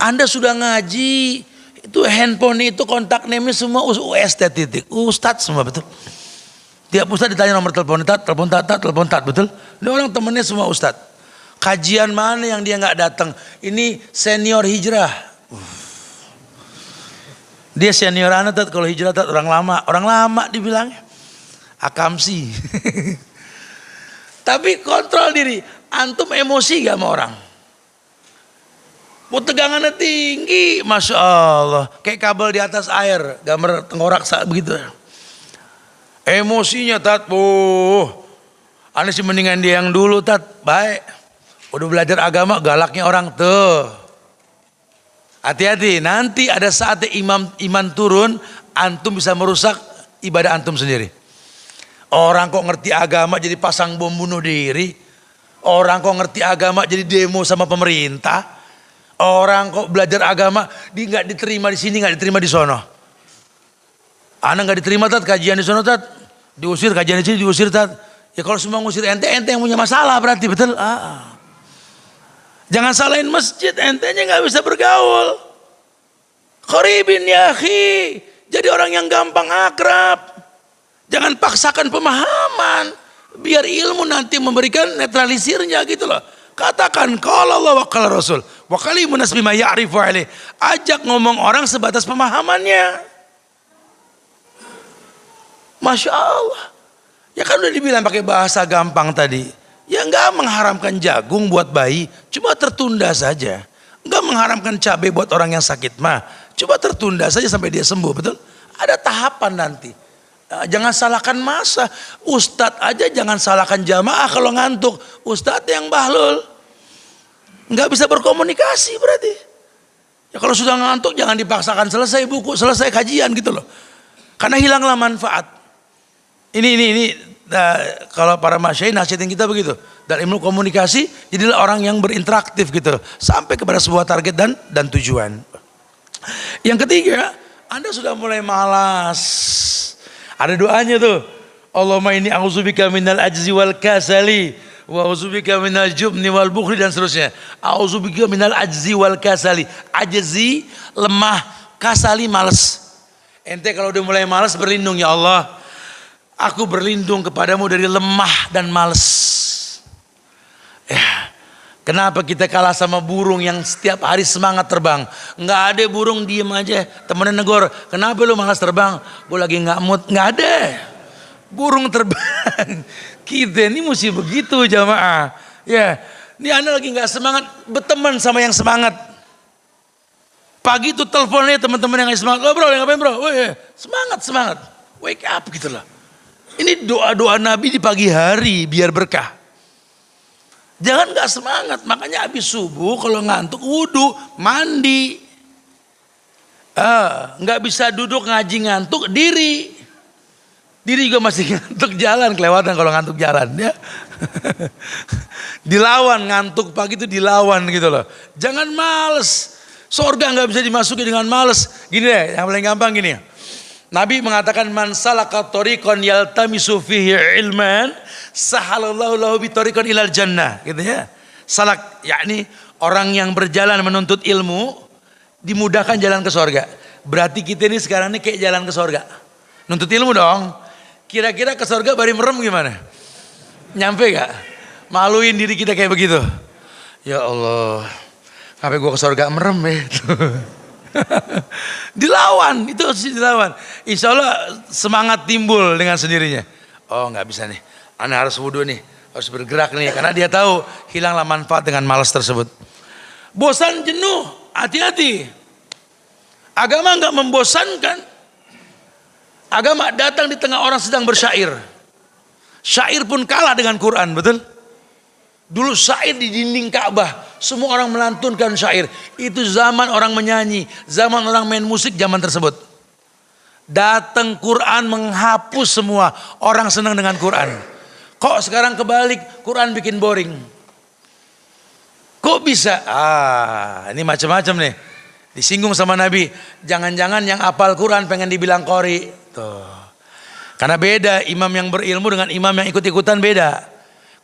anda sudah ngaji itu handphone itu kontak name semua UST titik Ustadz semua betul tiap Ustadz ditanya nomor telepon tat telepon tat telepon tat betul ini orang temennya semua Ustadz Kajian mana yang dia nggak datang? Ini senior hijrah. Dia senior anak tat kalau hijrah tat orang lama, orang lama dibilangnya. Akamsi. Tapi kontrol diri. Antum emosi gak sama orang? Mau tegangannya tinggi, masya Allah. Kayak kabel di atas air, gambar tengkorak saat begitu. Emosinya tat, oh, aneh sih mendingan dia yang dulu tat, baik. Udah belajar agama galaknya orang tuh. Hati-hati, nanti ada saatnya imam iman turun, antum bisa merusak ibadah antum sendiri. Orang kok ngerti agama jadi pasang bom bunuh diri. Orang kok ngerti agama jadi demo sama pemerintah. Orang kok belajar agama di nggak diterima di sini nggak diterima di sono. Anak nggak diterima tat kajian di sono tat diusir kajian di sini diusir tat. Ya kalau semua ngusir ente ente yang punya masalah berarti betul. Ah. ah. Jangan salahin masjid, entenya nggak bisa bergaul. Koribin ya jadi orang yang gampang akrab. Jangan paksakan pemahaman, biar ilmu nanti memberikan netralisirnya gitu loh. Katakan kalau Allah wa kalau Rasul. Wa kalimun bima ya'rifu alaih. Ajak ngomong orang sebatas pemahamannya. Masya Allah. Ya kan udah dibilang pakai bahasa gampang tadi. Ya enggak mengharamkan jagung buat bayi, cuma tertunda saja. Enggak mengharamkan cabai buat orang yang sakit mah, coba tertunda saja sampai dia sembuh, betul? Ada tahapan nanti. Nah, jangan salahkan masa. Ustadz aja jangan salahkan jamaah kalau ngantuk. Ustadz yang bahlul. Enggak bisa berkomunikasi berarti. Ya kalau sudah ngantuk jangan dipaksakan selesai buku, selesai kajian gitu loh. Karena hilanglah manfaat. Ini ini ini Nah, kalau para masyai nasihatin kita begitu. Dan ilmu komunikasi jadilah orang yang berinteraktif gitu sampai kepada sebuah target dan dan tujuan. Yang ketiga, Anda sudah mulai malas. Ada doanya tuh. Allahumma ini auzubika minal ajzi wal kasali wa auzubika minal jubni wal bukhli dan seterusnya. Auzubika minal ajzi wal kasali. Ajzi lemah, kasali malas. Ente kalau udah mulai malas berlindung ya Allah Aku berlindung kepadamu dari lemah dan males. Kenapa kita kalah sama burung yang setiap hari semangat terbang? Nggak ada burung diem aja. Temennya negor, kenapa lu malas terbang? Gue lagi nggak mood, nggak ada. Burung terbang. Kita ini mesti begitu jamaah. Ya, ini anda lagi nggak semangat, berteman sama yang semangat. Pagi itu teleponnya teman-teman yang semangat. Oh bro, ngapain bro? Weh, semangat, semangat. Wake up gitu loh. Ini doa-doa Nabi di pagi hari biar berkah. Jangan gak semangat, makanya habis subuh kalau ngantuk wudhu, mandi. Ah, nggak bisa duduk ngaji ngantuk, diri. Diri juga masih ngantuk jalan, kelewatan kalau ngantuk jalan ya. dilawan ngantuk pagi itu dilawan gitu loh. Jangan males. Sorga nggak bisa dimasuki dengan males. Gini deh, yang paling gampang gini. Nabi mengatakan man salaka tariqan yaltamisu fihi ilman sahalallahu lahu bitariqan ilal jannah gitu ya. Salak yakni orang yang berjalan menuntut ilmu dimudahkan jalan ke sorga. Berarti kita ini sekarang ini kayak jalan ke sorga. Nuntut ilmu dong. Kira-kira ke sorga bari merem gimana? Nyampe gak? Maluin diri kita kayak begitu. Ya Allah. Sampai gua ke sorga merem ya. dilawan, itu harus dilawan. Insya Allah semangat timbul dengan sendirinya. Oh nggak bisa nih, anda harus wudhu nih, harus bergerak nih. Karena dia tahu hilanglah manfaat dengan malas tersebut. Bosan jenuh, hati-hati. Agama nggak membosankan. Agama datang di tengah orang sedang bersyair. Syair pun kalah dengan Quran, betul? Dulu syair di dinding Ka'bah, semua orang melantunkan syair. Itu zaman orang menyanyi, zaman orang main musik zaman tersebut. Datang Quran menghapus semua orang senang dengan Quran. Kok sekarang kebalik, Quran bikin boring. Kok bisa? Ah, ini macam-macam nih. Disinggung sama Nabi, jangan-jangan yang apal Quran pengen dibilang kori. Tuh. Karena beda imam yang berilmu dengan imam yang ikut-ikutan beda.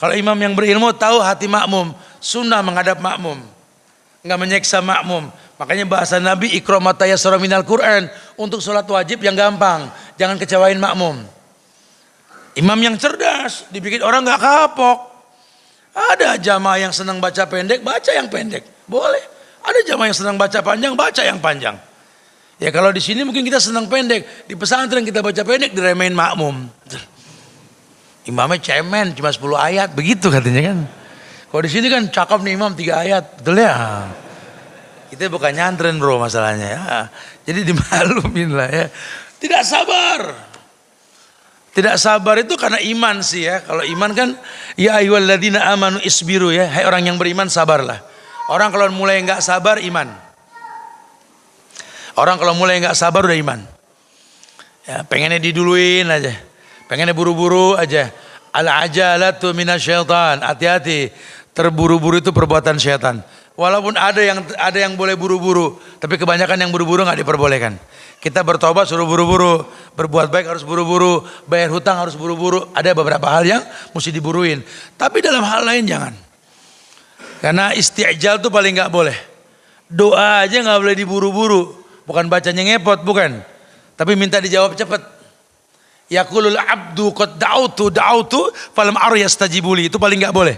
Kalau imam yang berilmu tahu hati makmum, sunnah menghadap makmum. Enggak menyeksa makmum. Makanya bahasa Nabi ikromataya surah minal Quran. Untuk sholat wajib yang gampang. Jangan kecewain makmum. Imam yang cerdas, dibikin orang nggak kapok. Ada jamaah yang senang baca pendek, baca yang pendek. Boleh. Ada jamaah yang senang baca panjang, baca yang panjang. Ya kalau di sini mungkin kita senang pendek, di pesantren kita baca pendek diremehin makmum. Imamnya cemen cuma 10 ayat, begitu katanya kan. Kalau di sini kan cakep nih imam tiga ayat, betul ya? Kita bukan nyantren bro masalahnya ya. Jadi dimaklumin lah ya. Tidak sabar. Tidak sabar itu karena iman sih ya. Kalau iman kan ya ayyuhalladzina amanu isbiru ya. Hai orang yang beriman sabarlah. Orang kalau mulai nggak sabar iman. Orang kalau mulai nggak sabar udah iman. Ya, pengennya diduluin aja. Pengennya buru-buru aja. Al-ajalatu minasyaitan. Hati-hati. Terburu-buru itu perbuatan syaitan. Walaupun ada yang ada yang boleh buru-buru, tapi kebanyakan yang buru-buru nggak diperbolehkan. Kita bertobat suruh buru-buru, berbuat baik harus buru-buru, bayar hutang harus buru-buru. Ada beberapa hal yang mesti diburuin. Tapi dalam hal lain jangan. Karena isti'jal itu paling nggak boleh. Doa aja nggak boleh diburu-buru. Bukan bacanya ngepot, bukan. Tapi minta dijawab cepat. Yaqulul abdu qad da'utu da'utu falam aru yastajibuli. Itu paling enggak boleh.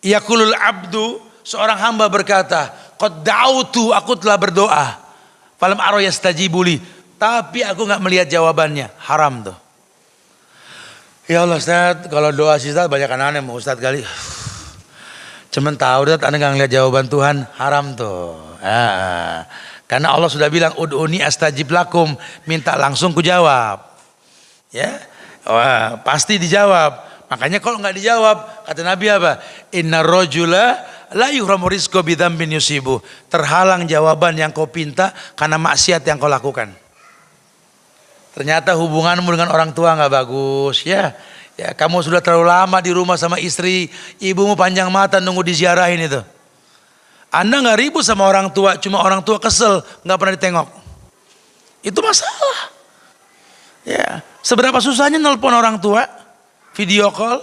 Yaqulul abdu seorang hamba berkata, qad da'utu aku telah berdoa. Falam aru yastajibuli. Tapi aku enggak melihat jawabannya. Haram tuh. Ya Allah Ustaz, kalau doa sih Ustaz banyak aneh mau Ustaz kali. Cuman tahu Ustaz Anda enggak ngeliat jawaban Tuhan, haram tuh. Ah, karena Allah sudah bilang ud'uni astajib lakum, minta langsung ku jawab. Ya, Wah, pasti dijawab. Makanya kalau nggak dijawab, kata Nabi apa? Inna rojula la yuhramu rizqo bin yusibu. Terhalang jawaban yang kau pinta karena maksiat yang kau lakukan. Ternyata hubunganmu dengan orang tua nggak bagus, ya. Ya, kamu sudah terlalu lama di rumah sama istri, ibumu panjang mata nunggu diziarahin itu. Anda nggak ribut sama orang tua, cuma orang tua kesel, nggak pernah ditengok. Itu masalah. Ya, seberapa susahnya nelpon orang tua, video call,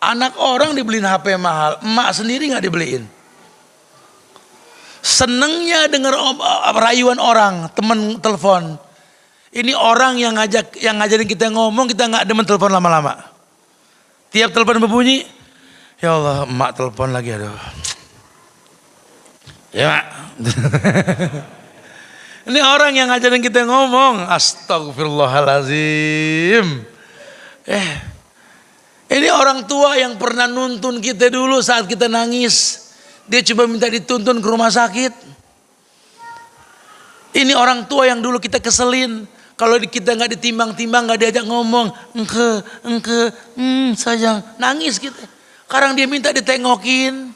anak orang dibeliin HP mahal, emak sendiri nggak dibeliin. Senengnya dengar rayuan orang, temen telepon. Ini orang yang ngajak, yang ngajarin kita ngomong, kita nggak demen telepon lama-lama. Tiap telepon berbunyi, ya Allah, emak telepon lagi, aduh. Ya. Ini orang yang ngajarin kita ngomong. Astagfirullahalazim. Eh, ini orang tua yang pernah nuntun kita dulu saat kita nangis. Dia coba minta dituntun ke rumah sakit. Ini orang tua yang dulu kita keselin. Kalau kita nggak ditimbang-timbang, nggak diajak ngomong, engke, engke, hmm, sayang, nangis kita. Sekarang dia minta ditengokin,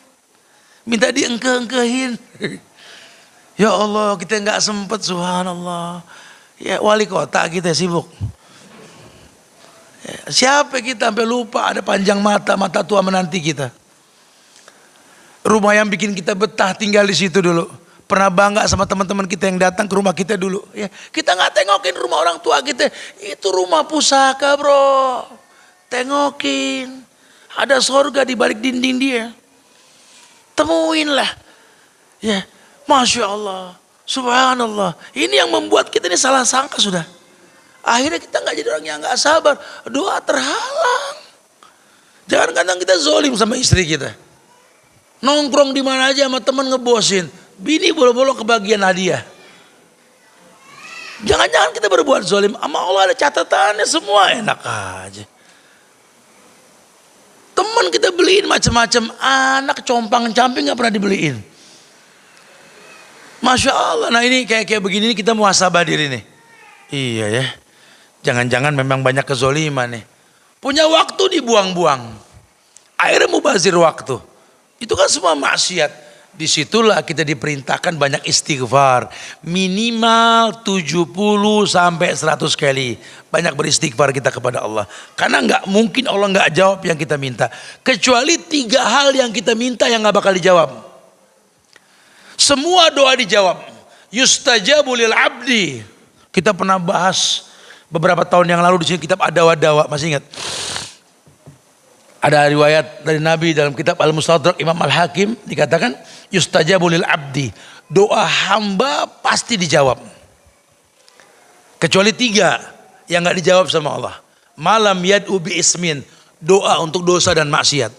minta diengke-engkehin. Ya Allah, kita nggak sempet, subhanallah. Ya wali kota kita sibuk. Ya, siapa kita sampai lupa ada panjang mata, mata tua menanti kita. Rumah yang bikin kita betah tinggal di situ dulu. Pernah bangga sama teman-teman kita yang datang ke rumah kita dulu. Ya, kita nggak tengokin rumah orang tua kita. Itu rumah pusaka bro. Tengokin. Ada sorga di balik dinding dia. Temuin lah. Ya, Masya Allah. Subhanallah. Ini yang membuat kita ini salah sangka sudah. Akhirnya kita nggak jadi orang yang nggak sabar. Doa terhalang. Jangan kadang kita zolim sama istri kita. Nongkrong di mana aja sama teman ngebosin. Bini bolo-bolo kebagian hadiah. Jangan-jangan kita berbuat zolim. Sama Allah ada catatannya semua enak aja. Teman kita beliin macam-macam. Anak compang-camping nggak pernah dibeliin. Masya Allah. Nah ini kayak kayak begini kita muhasabah diri nih. Iya ya. Jangan-jangan memang banyak kezoliman nih. Punya waktu dibuang-buang. Akhirnya mubazir waktu. Itu kan semua maksiat. Di situlah kita diperintahkan banyak istighfar. Minimal 70 sampai 100 kali. Banyak beristighfar kita kepada Allah. Karena nggak mungkin Allah nggak jawab yang kita minta. Kecuali tiga hal yang kita minta yang nggak bakal dijawab. Semua doa dijawab. Yustajabu lil abdi. Kita pernah bahas beberapa tahun yang lalu di sini kitab Adawa-dawa, masih ingat? Ada riwayat dari Nabi dalam kitab Al-Mustadrak Imam Al-Hakim dikatakan yustajabu lil abdi. Doa hamba pasti dijawab. Kecuali tiga yang nggak dijawab sama Allah. Malam yad ubi ismin. Doa untuk dosa dan maksiat.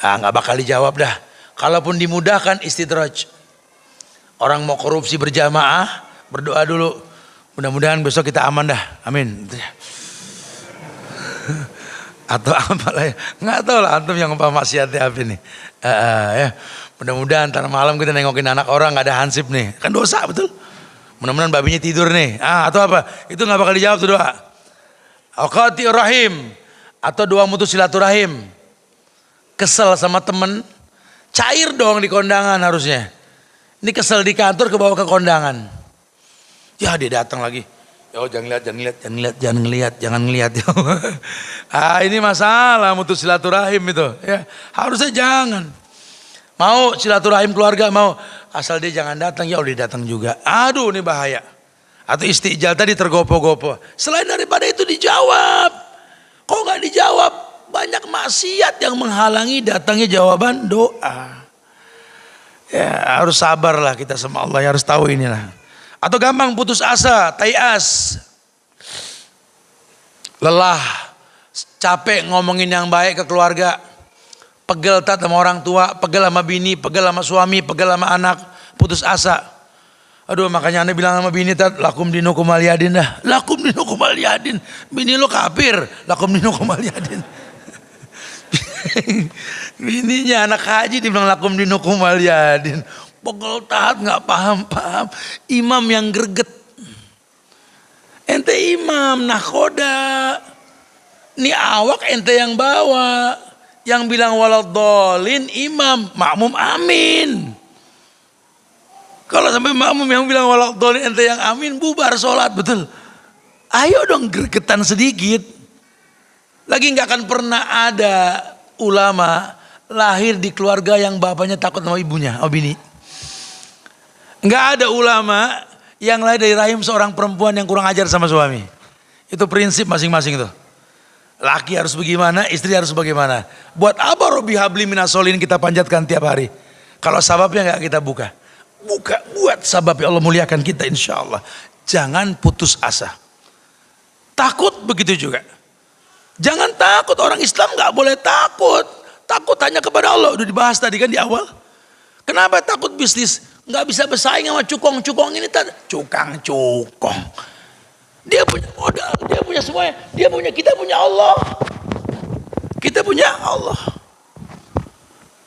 Ah nggak bakal dijawab dah. Kalaupun dimudahkan istidraj. Orang mau korupsi berjamaah, berdoa dulu. Mudah-mudahan besok kita aman dah. Amin. Atau apa lah ya. Nggak tahu lah antum yang apa maksiatnya apa nih. Uh, ya. Mudah-mudahan ntar malam kita nengokin anak orang nggak ada hansip nih. Kan dosa betul. Mudah-mudahan babinya tidur nih. Ah, atau apa? Itu nggak bakal dijawab tuh doa. Aqati rahim atau doa mutus silaturahim. Kesel sama temen, Cair dong di kondangan harusnya. Ini kesel di kantor ke bawah ke kondangan. Ya dia datang lagi. Ya oh, jangan lihat, jangan lihat, jangan lihat, jangan ngelihat, jangan ngelihat. ah ini masalah mutus silaturahim itu. Ya harusnya jangan. Mau silaturahim keluarga mau asal dia jangan datang ya udah datang juga. Aduh ini bahaya. Atau istijal tadi tergopo-gopo. Selain daripada itu dijawab. Kok nggak dijawab? Banyak maksiat yang menghalangi datangnya jawaban doa. Ya harus sabarlah kita sama Allah, ya, harus tahu inilah. Atau gampang putus asa, tayas. Lelah, capek ngomongin yang baik ke keluarga. Pegel tak sama orang tua, pegel sama bini, pegel sama suami, pegel sama anak, putus asa. Aduh makanya anda bilang sama bini tat lakum dinu kumaliyadin dah. Lakum dinu kumaliyadin. Bini lo kafir, lakum dinu kumaliyadin. Bininya anak haji dibilang lakum dinukum waliyadin. Pegel taat nggak paham-paham. Imam yang greget. Ente imam nakoda. Ini awak ente yang bawa. Yang bilang waladolin imam. Makmum amin. Kalau sampai makmum yang bilang waladolin ente yang amin. Bubar sholat betul. Ayo dong gregetan sedikit. Lagi nggak akan pernah ada ulama lahir di keluarga yang bapaknya takut sama ibunya, oh bini. Enggak ada ulama yang lahir dari rahim seorang perempuan yang kurang ajar sama suami. Itu prinsip masing-masing itu. Laki harus bagaimana, istri harus bagaimana. Buat apa Robi Habli Minasolin kita panjatkan tiap hari? Kalau sababnya nggak kita buka. Buka, buat sabab ya Allah muliakan kita insya Allah. Jangan putus asa. Takut begitu juga. Jangan takut, orang Islam nggak boleh takut. Takut hanya kepada Allah, udah dibahas tadi kan di awal. Kenapa takut bisnis? Nggak bisa bersaing sama cukong-cukong ini tadi. Cukang-cukong. Dia punya modal, dia punya semuanya. Dia punya, kita punya Allah. Kita punya Allah.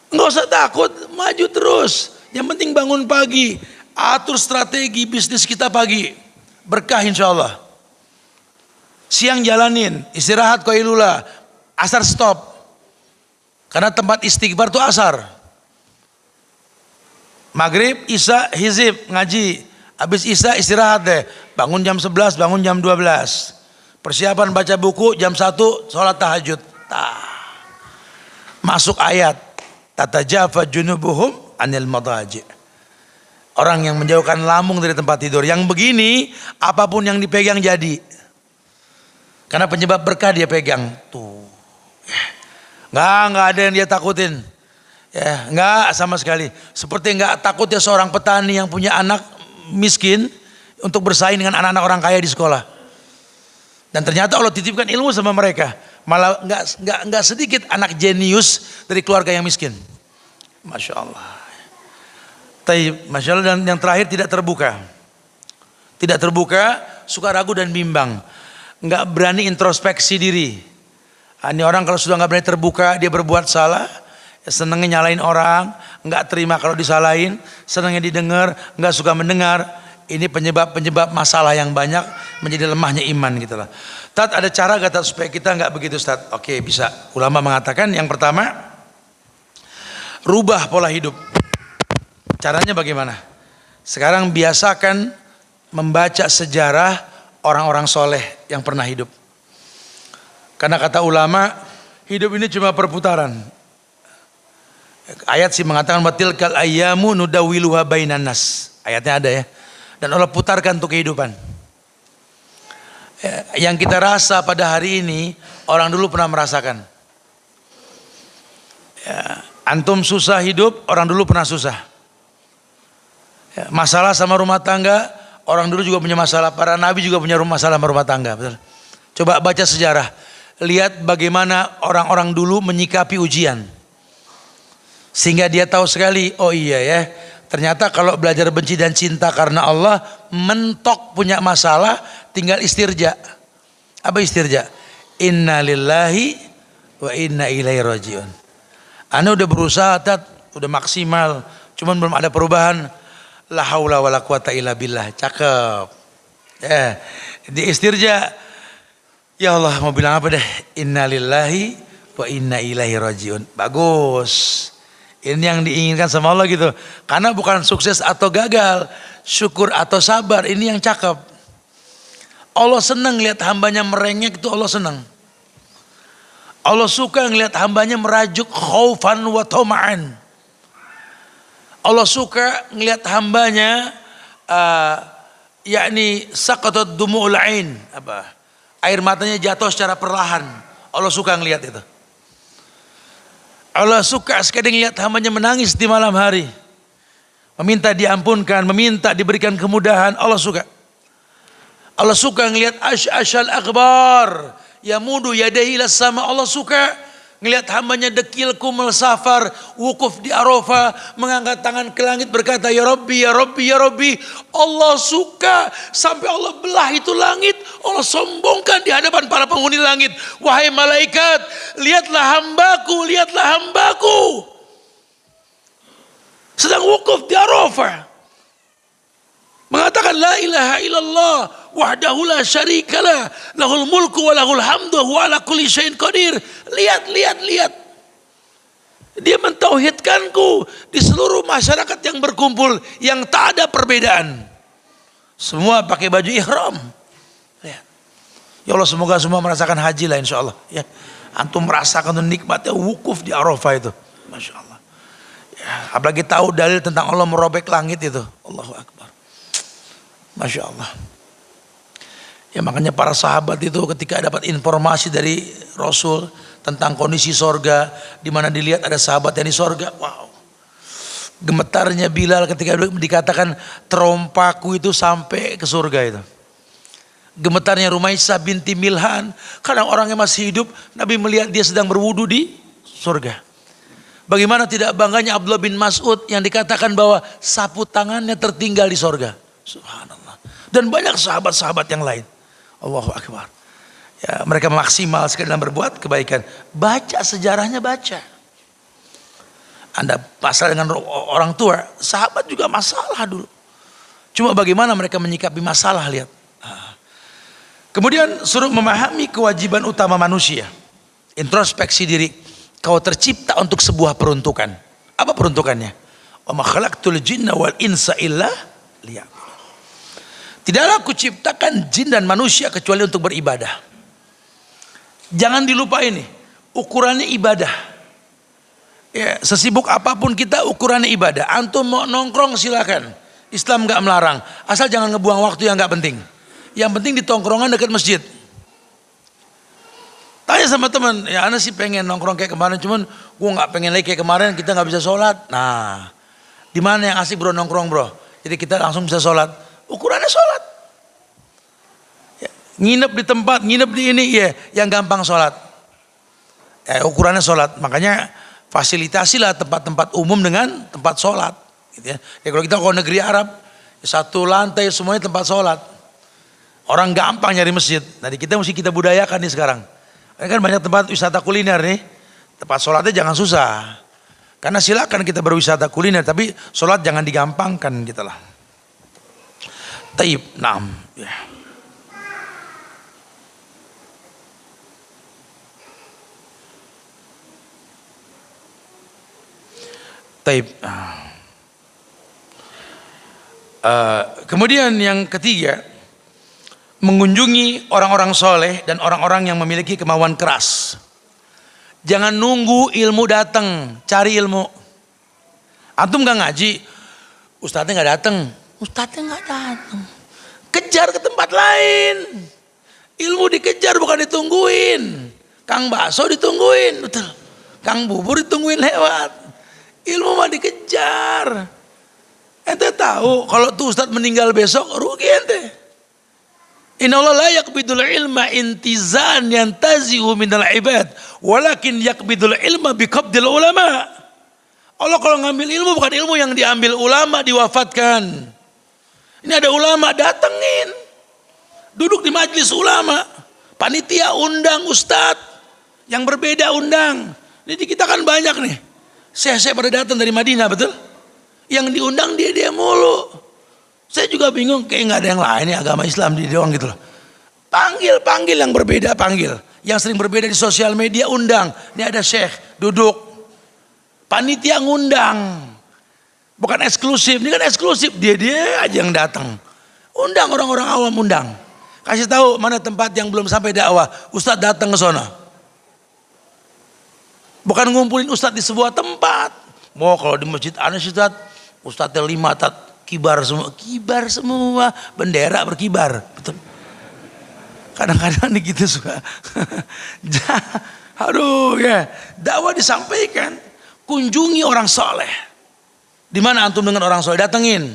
Nggak usah takut, maju terus. Yang penting bangun pagi, atur strategi bisnis kita pagi. Berkah insya Allah. Siang jalanin, istirahat koilula, asar stop. Karena tempat istighfar itu asar. Maghrib, Isya, hizib, ngaji. Habis Isya istirahat deh. Bangun jam 11, bangun jam 12. Persiapan baca buku jam 1, sholat tahajud. Tah. Masuk ayat. Tata jafa junubuhum anil madaji. Orang yang menjauhkan lambung dari tempat tidur. Yang begini, apa pun yang dipegang jadi. Karena penyebab berkah dia pegang. Tuh. Nggak, nggak ada yang dia takutin. Ya, nggak sama sekali. Seperti nggak takut ya seorang petani yang punya anak miskin untuk bersaing dengan anak-anak orang kaya di sekolah. Dan ternyata Allah titipkan ilmu sama mereka. Malah nggak nggak nggak sedikit anak jenius dari keluarga yang miskin. Masya Allah. Tapi Masya Allah dan yang terakhir tidak terbuka. Tidak terbuka, suka ragu dan bimbang. Nggak berani introspeksi diri. Ah, ini orang kalau sudah nggak berani terbuka, dia berbuat salah, ya senengnya nyalain orang, nggak terima kalau disalahin, senengnya didengar, nggak suka mendengar. Ini penyebab-penyebab masalah yang banyak menjadi lemahnya iman gitu lah. Ada cara gak Tat supaya kita nggak begitu Tat? Oke bisa. Ulama mengatakan yang pertama rubah pola hidup. Caranya bagaimana? Sekarang biasakan membaca sejarah orang-orang soleh yang pernah hidup. Karena kata ulama, hidup ini cuma perputaran. Ayat sih mengatakan batil kal ayyamu nudawiluha bainan nas. Ayatnya ada ya. Dan Allah putarkan untuk kehidupan. Ya, yang kita rasa pada hari ini orang dulu pernah merasakan. Ya, antum susah hidup, orang dulu pernah susah. Ya, masalah sama rumah tangga, orang dulu juga punya masalah. Para nabi juga punya masalah sama rumah tangga. Betul. Coba baca sejarah, lihat bagaimana orang-orang dulu menyikapi ujian. Sehingga dia tahu sekali, oh iya ya, ternyata kalau belajar benci dan cinta karena Allah, mentok punya masalah, tinggal istirja. Apa istirja? Inna lillahi wa inna ilaihi rajiun. Anda udah berusaha, tat, udah maksimal, cuman belum ada perubahan. La haula wala quwata illa billah. Cakep. Ya, di istirja. Ya Allah mau bilang apa deh? Inna lillahi wa inna ilaihi rajiun. Bagus. Ini yang diinginkan sama Allah gitu. Karena bukan sukses atau gagal, syukur atau sabar, ini yang cakep. Allah senang lihat hambanya merengek itu Allah senang. Allah suka ngelihat hambanya merajuk khaufan wa toma'an. Allah suka ngelihat hambanya uh, yakni saqatat dumu'ul ain apa air matanya jatuh secara perlahan. Allah suka ngelihat itu. Allah suka sekali ngelihat hambanya menangis di malam hari. Meminta diampunkan, meminta diberikan kemudahan, Allah suka. Allah suka ngelihat ash-ashal akbar. Ya mudu yadahi sama Allah suka ngelihat hambanya dekil kumel safar wukuf di Arafah mengangkat tangan ke langit berkata ya Rabbi ya Rabbi ya Rabbi Allah suka sampai Allah belah itu langit Allah sombongkan di hadapan para penghuni langit. Wahai malaikat lihatlah hambaku lihatlah hambaku. Sedang wukuf di Arafah. Mengatakan la ilaha illallah wahdahu la syarikalah lahul mulku wa lahul hamdu wa ala kulli syai'in qadir. Lihat lihat lihat. Dia mentauhidkanku di seluruh masyarakat yang berkumpul yang tak ada perbedaan. Semua pakai baju ihram. Ya, ya Allah semoga semua merasakan haji lah insya Allah ya. Antum merasakan nikmatnya wukuf di Arafah itu. Masya Allah ya, apalagi tahu dalil tentang Allah merobek langit itu. Allahu Akbar. Masya Allah Ya makanya para sahabat itu ketika dapat informasi dari Rasul tentang kondisi sorga, di mana dilihat ada sahabat yang di sorga, wow. Gemetarnya Bilal ketika dikatakan terompaku itu sampai ke surga itu. Gemetarnya Rumaisah binti Milhan, karena orangnya masih hidup, Nabi melihat dia sedang berwudu di surga. Bagaimana tidak bangganya Abdullah bin Mas'ud yang dikatakan bahwa sapu tangannya tertinggal di sorga. Subhanallah. Dan banyak sahabat-sahabat yang lain. Allahu Akbar. Ya, mereka maksimal sekali dalam berbuat kebaikan. Baca sejarahnya baca. Anda pasal dengan orang tua, sahabat juga masalah dulu. Cuma bagaimana mereka menyikapi masalah lihat. Ah. Kemudian suruh memahami kewajiban utama manusia. Introspeksi diri. Kau tercipta untuk sebuah peruntukan. Apa peruntukannya? Wa ma jinna wal insa illa Tidaklah kuciptakan jin dan manusia kecuali untuk beribadah. Jangan dilupa ini, ukurannya ibadah. Ya, sesibuk apa pun kita ukurannya ibadah. Antum mau nongkrong silakan. Islam nggak melarang. Asal jangan ngebuang waktu yang nggak penting. Yang penting di tongkrongan dekat masjid. Tanya sama teman, ya Anda sih pengen nongkrong kayak kemarin, cuman gue nggak pengen lagi kayak kemarin, kita nggak bisa sholat. Nah, di mana yang asik bro nongkrong bro? Jadi kita langsung bisa sholat. Ukurannya sholat. Nginep di tempat, nginep di ini, ya yang gampang sholat. Eh, ukurannya sholat. Makanya fasilitasilah tempat-tempat umum dengan tempat sholat. Gitu ya. ya kalau kita ke negeri Arab, ya satu lantai semuanya tempat sholat. Orang gampang nyari masjid. Nanti kita mesti kita budayakan nih sekarang. Ini kan banyak tempat wisata kuliner nih. Tempat sholatnya jangan susah. Karena silakan kita berwisata kuliner, tapi sholat jangan digampangkan gitu lah. Taib, naam. Ya. Taib. Uh, kemudian yang ketiga, mengunjungi orang-orang soleh dan orang-orang yang memiliki kemauan keras. Jangan nunggu ilmu datang, cari ilmu. Antum gak ngaji, ustadznya gak datang, ustadznya gak datang. Kejar ke tempat lain. Ilmu dikejar bukan ditungguin. Kang bakso ditungguin, betul. Kang bubur ditungguin lewat. Ilmu mah dikejar. Ente tahu kalau tuh Ustadz meninggal besok rugi ente. Inna Allah la yakbidul ilma intizan yang tazihu minal ibad. Walakin yakbidul ilma biqabdil ulama. Allah kalau ngambil ilmu bukan ilmu yang diambil ulama diwafatkan. Ini ada ulama datengin. Duduk di majlis ulama. Panitia undang ustadz. Yang berbeda undang. Jadi kita kan banyak nih. Saya-saya pada datang dari Madinah betul? Yang diundang dia dia mulu. Saya juga bingung kayak nggak ada yang lain ya agama Islam di doang gitu loh. Panggil, panggil yang berbeda panggil. Yang sering berbeda di sosial media undang. Ini ada syekh duduk. Panitia ngundang. Bukan eksklusif, ini kan eksklusif. Dia dia aja yang datang. Undang orang-orang awam undang. Kasih tahu mana tempat yang belum sampai dakwah. Ustadz datang ke sana. Bukan ngumpulin ustadz di sebuah tempat. Mau kalau di masjid Anas ustadz, ustadznya lima tat kibar semua, kibar semua, bendera berkibar. Betul. Kadang-kadang nih gitu suka. Aduh ya, dakwah disampaikan, kunjungi orang soleh. Di mana antum dengan orang soleh datengin.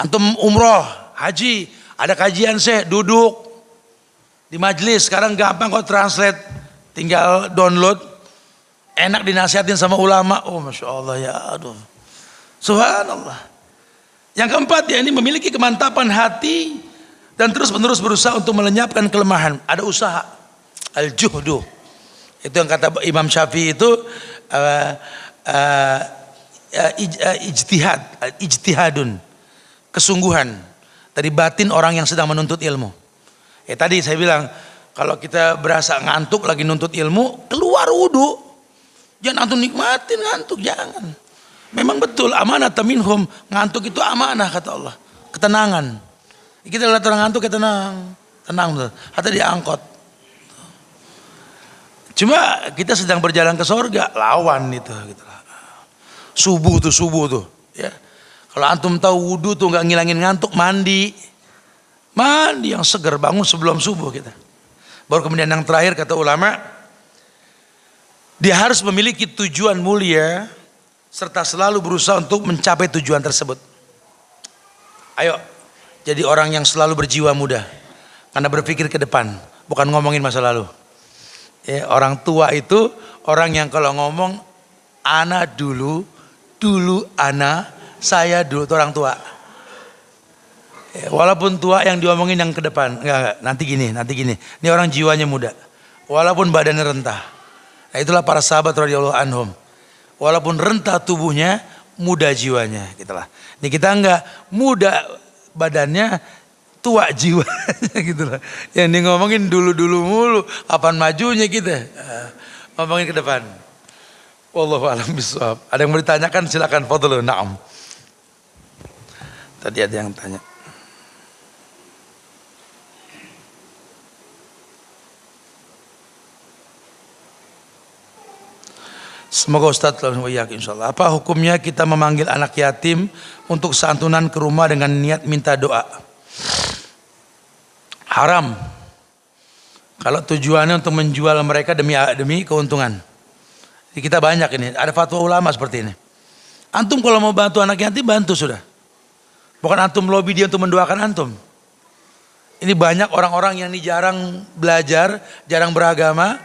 Antum umroh, haji, ada kajian saya duduk di majelis. Sekarang gampang kok translate, tinggal download Enak dinasihatin sama ulama. Oh Masya Allah ya aduh. Subhanallah. Yang keempat ya ini memiliki kemantapan hati dan terus menerus berusaha untuk melenyapkan kelemahan. Ada usaha. Al-juhdu. Itu yang kata Imam Syafi'i itu uh, uh, ijtihad, ijtihadun. Kesungguhan dari batin orang yang sedang menuntut ilmu. Ya tadi saya bilang kalau kita berasa ngantuk lagi nuntut ilmu, keluar wudhu. Jangan antum nikmatin ngantuk, jangan. Memang betul amanah taminhum, ngantuk itu amanah kata Allah. Ketenangan. Kita lihat orang ngantuk kita tenang, tenang betul. Atau diangkot. Cuma kita sedang berjalan ke sorga, lawan itu gitu Subuh tuh, subuh tuh, ya. Kalau antum tahu wudhu tuh nggak ngilangin ngantuk, mandi. Mandi yang segar bangun sebelum subuh kita. Baru kemudian yang terakhir kata ulama, dia harus memiliki tujuan mulia serta selalu berusaha untuk mencapai tujuan tersebut. Ayo, jadi orang yang selalu berjiwa muda. Karena berpikir ke depan, bukan ngomongin masa lalu. Ya, orang tua itu orang yang kalau ngomong Ana dulu, dulu ana, saya dulu orang tua. Ya, walaupun tua yang diomongin yang ke depan, enggak, enggak, nanti gini, nanti gini. Ini orang jiwanya muda. Walaupun badannya rentah. Nah, itulah para sahabat radhiyallahu anhum. Walaupun rentah tubuhnya, muda jiwanya, gitulah. Ini kita enggak muda badannya, tua jiwanya gitu lah. Yang dia ngomongin dulu-dulu mulu, kapan majunya kita. Uh, ngomongin ke depan. Wallahu alam bisawab. Ada yang mau ditanyakan silakan foto lo. Naam. Tadi ada yang tanya. Semoga Ustaz selalu yakin insyaAllah. Apa hukumnya kita memanggil anak yatim untuk santunan ke rumah dengan niat minta doa? Haram. Kalau tujuannya untuk menjual mereka demi demi keuntungan. Kita banyak ini, ada fatwa ulama seperti ini. Antum kalau mau bantu anak yatim bantu sudah. Bukan antum lobby dia untuk mendoakan antum. Ini banyak orang-orang yang ini jarang belajar, jarang beragama,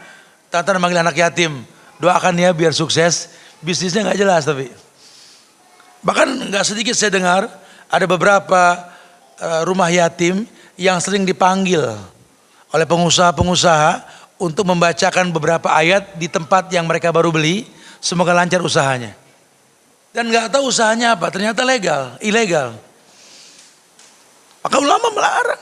tante manggil anak yatim. Doakan ya biar sukses, bisnisnya nggak jelas tapi. Bahkan nggak sedikit saya dengar ada beberapa uh, rumah yatim yang sering dipanggil oleh pengusaha-pengusaha untuk membacakan beberapa ayat di tempat yang mereka baru beli, semoga lancar usahanya. Dan nggak tahu usahanya apa, ternyata legal, ilegal. Maka ulama melarang.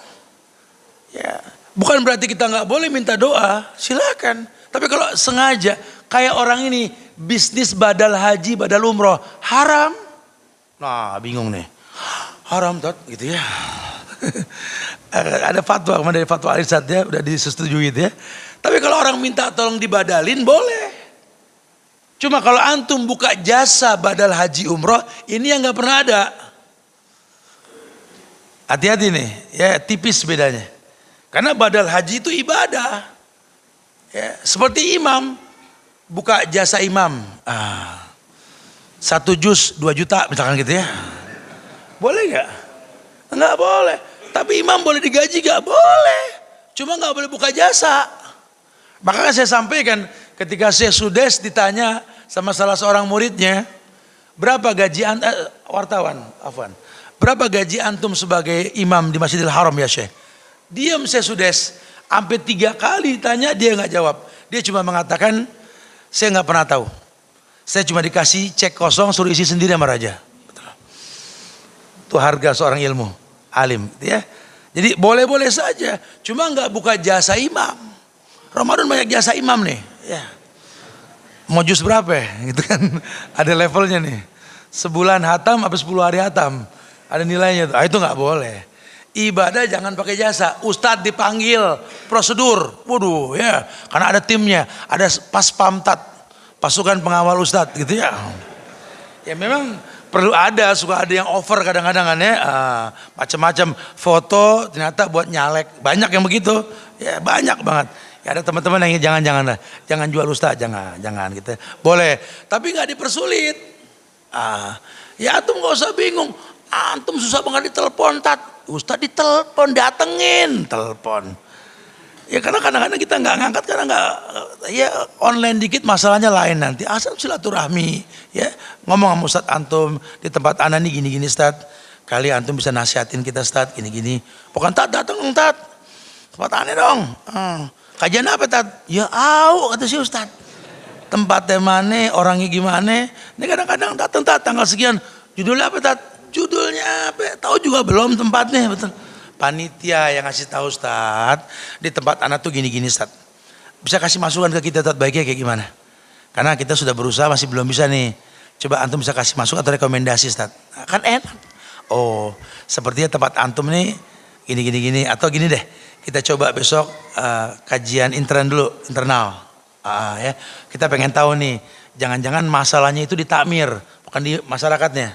Ya, bukan berarti kita nggak boleh minta doa, silakan. Tapi kalau sengaja, kayak orang ini bisnis badal haji, badal umroh, haram. Nah, bingung nih. Haram tot, gitu ya. Ada fatwa, kemarin dari fatwa Alisat ya, udah disetujui itu ya. Tapi kalau orang minta tolong dibadalin boleh. Cuma kalau antum buka jasa badal haji umroh, ini yang nggak pernah ada. Hati-hati nih, ya tipis bedanya. Karena badal haji itu ibadah. Ya, seperti imam, buka jasa imam. Ah, satu jus dua juta misalkan gitu ya. Boleh nggak? Nggak boleh. Tapi imam boleh digaji nggak? Boleh. Cuma nggak boleh buka jasa. Maka saya sampaikan ketika saya Sudes ditanya sama salah seorang muridnya, berapa gaji anda, eh, wartawan, Afwan, berapa gaji antum sebagai imam di Masjidil Haram ya Syekh? Diam saya Sudes, hampir tiga kali tanya dia nggak jawab. Dia cuma mengatakan, saya nggak pernah tahu. Saya cuma dikasih cek kosong suruh isi sendiri sama raja. Itu harga seorang ilmu, alim, ya. Jadi boleh-boleh saja, cuma nggak buka jasa imam. Ramadan banyak jasa imam nih. Ya. Mau jus berapa ya? Gitu kan. Ada levelnya nih. Sebulan hatam apa 10 hari hatam. Ada nilainya tuh. Ah, itu nggak boleh. Ibadah jangan pakai jasa. Ustadz dipanggil prosedur. Waduh ya. Karena ada timnya. Ada pas pamtat. Pasukan pengawal ustadz gitu ya. Ya memang perlu ada. Suka ada yang over kadang-kadang kan ya. Uh, Macam-macam foto ternyata buat nyalek. Banyak yang begitu. Ya banyak banget. Ya, ada teman-teman yang jangan-jangan lah, jangan jual ustaz, jangan, jangan gitu. Boleh, tapi nggak dipersulit. Ah, ya antum nggak usah bingung. Antum susah banget ditelepon, tat. Ustaz ditelepon, datengin, telepon. Ya karena kadang-kadang kita nggak ngangkat karena nggak ya online dikit masalahnya lain nanti. Asal silaturahmi ya ngomong sama Ustaz antum di tempat anak nih gini-gini Ustaz. Kali antum bisa nasihatin kita Ustaz gini-gini. Pokoknya tat datang tat. Tempat aneh dong. Hmm. Kajian apa tat? Ya au kata si Ustad. Tempatnya mana, orangnya gimana. Ini kadang-kadang datang tat tanggal sekian. Judulnya apa tat? Judulnya apa? Tahu juga belum tempatnya betul. Panitia yang ngasih tahu Ustad di tempat anak tuh gini-gini Ustad. Bisa kasih masukan ke kita tat baiknya kayak gimana? Karena kita sudah berusaha masih belum bisa nih. Coba antum bisa kasih masukan atau rekomendasi Ustad. Kan enak. Oh, sepertinya tempat antum nih gini-gini gini atau gini deh kita coba besok uh, kajian intern dulu, internal. Uh, ya. Kita pengen tahu nih, jangan-jangan masalahnya itu di takmir, bukan di masyarakatnya.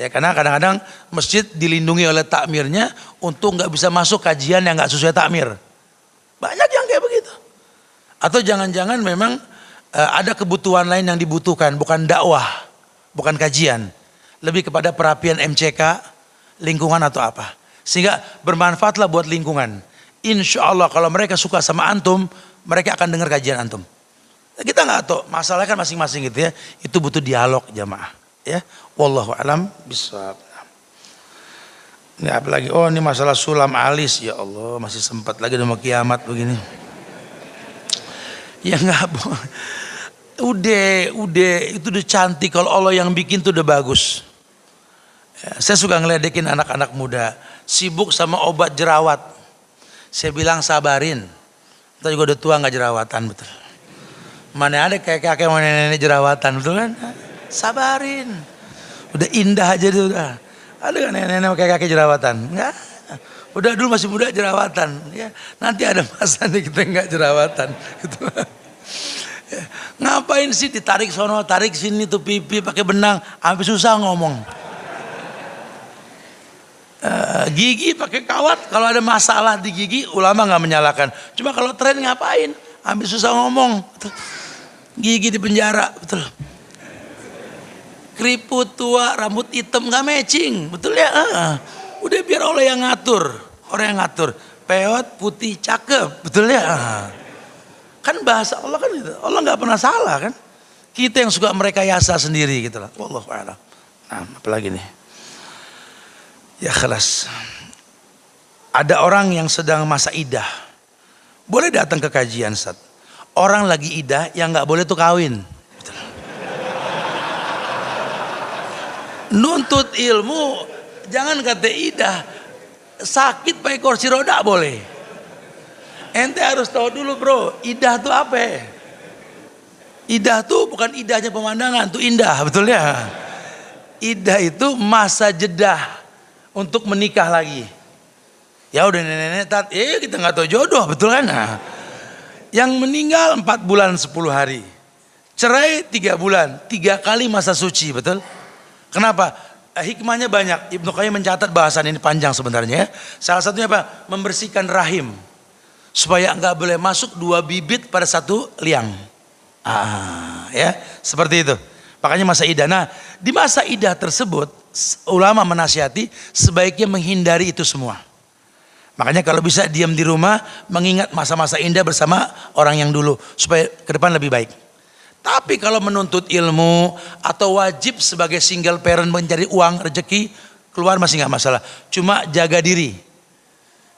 Ya, karena kadang-kadang masjid dilindungi oleh takmirnya untuk nggak bisa masuk kajian yang nggak sesuai takmir. Banyak yang kayak begitu. Atau jangan-jangan memang uh, ada kebutuhan lain yang dibutuhkan, bukan dakwah, bukan kajian. Lebih kepada perapian MCK, lingkungan atau apa. Sehingga bermanfaatlah buat lingkungan. Insya Allah kalau mereka suka sama antum, mereka akan dengar kajian antum. Kita nggak tahu, masalahnya kan masing-masing gitu ya. Itu butuh dialog jamaah. Ya, wallahu alam bisawab. Ini apalagi, oh ini masalah sulam alis, ya Allah masih sempat lagi mau kiamat begini. Ya nggak Udah, udah, itu udah cantik. Kalau Allah yang bikin tuh udah bagus. Ya, saya suka ngeledekin anak-anak muda. Sibuk sama obat jerawat. Saya bilang sabarin. Kita juga udah tua nggak jerawatan betul. Mana ada kayak kakek mana nenek jerawatan betul kan? Sabarin. Udah indah aja tuh udah. Ada kan nenek-nenek kayak kakek jerawatan? Enggak. Udah dulu masih muda jerawatan. Ya, nanti ada masa nih kita nggak jerawatan. Gitu. Ngapain sih ditarik sono, tarik sini tuh pipi pakai benang, sampai susah ngomong. Uh, gigi pakai kawat, kalau ada masalah di gigi, ulama nggak menyalahkan. Cuma kalau tren ngapain? Ambil susah ngomong. Betul. Gigi di penjara, betul. Keriput tua, rambut hitam nggak matching, betul ya? Uh, udah biar Allah yang ngatur, orang yang ngatur. Peot putih cakep, betul ya? Kan bahasa Allah kan gitu. Allah nggak pernah salah kan. Kita yang suka mereka yasa sendiri gitu lah. Wallahu a'lam. Nah, apalagi nih. Ya kelas. Ada orang yang sedang masa idah. Boleh datang ke kajian Ustaz. Orang lagi idah yang nggak boleh tuh kawin. Nuntut ilmu jangan kata idah. Sakit pakai kursi roda boleh. Ente harus tahu dulu bro, idah tuh apa? Idah tuh bukan idahnya pemandangan, tuh indah, betul ya? Idah itu masa jeda untuk menikah lagi. Ya udah nenek-nenek, tat, eh kita nggak tahu jodoh, betul kan? Nah, yang meninggal 4 bulan 10 hari. Cerai 3 bulan, tiga kali masa suci, betul? Kenapa? Eh, hikmahnya banyak. Ibnu Qayyim mencatat bahasan ini panjang sebenarnya. Ya. Salah satunya apa? Membersihkan rahim supaya nggak boleh masuk dua bibit pada satu liang. Ah, ya, seperti itu. Makanya masa idah. Nah, di masa idah tersebut ulama menasihati sebaiknya menghindari itu semua. Makanya kalau bisa diam di rumah mengingat masa-masa indah bersama orang yang dulu supaya ke depan lebih baik. Tapi kalau menuntut ilmu atau wajib sebagai single parent mencari uang rezeki keluar masih nggak masalah. Cuma jaga diri.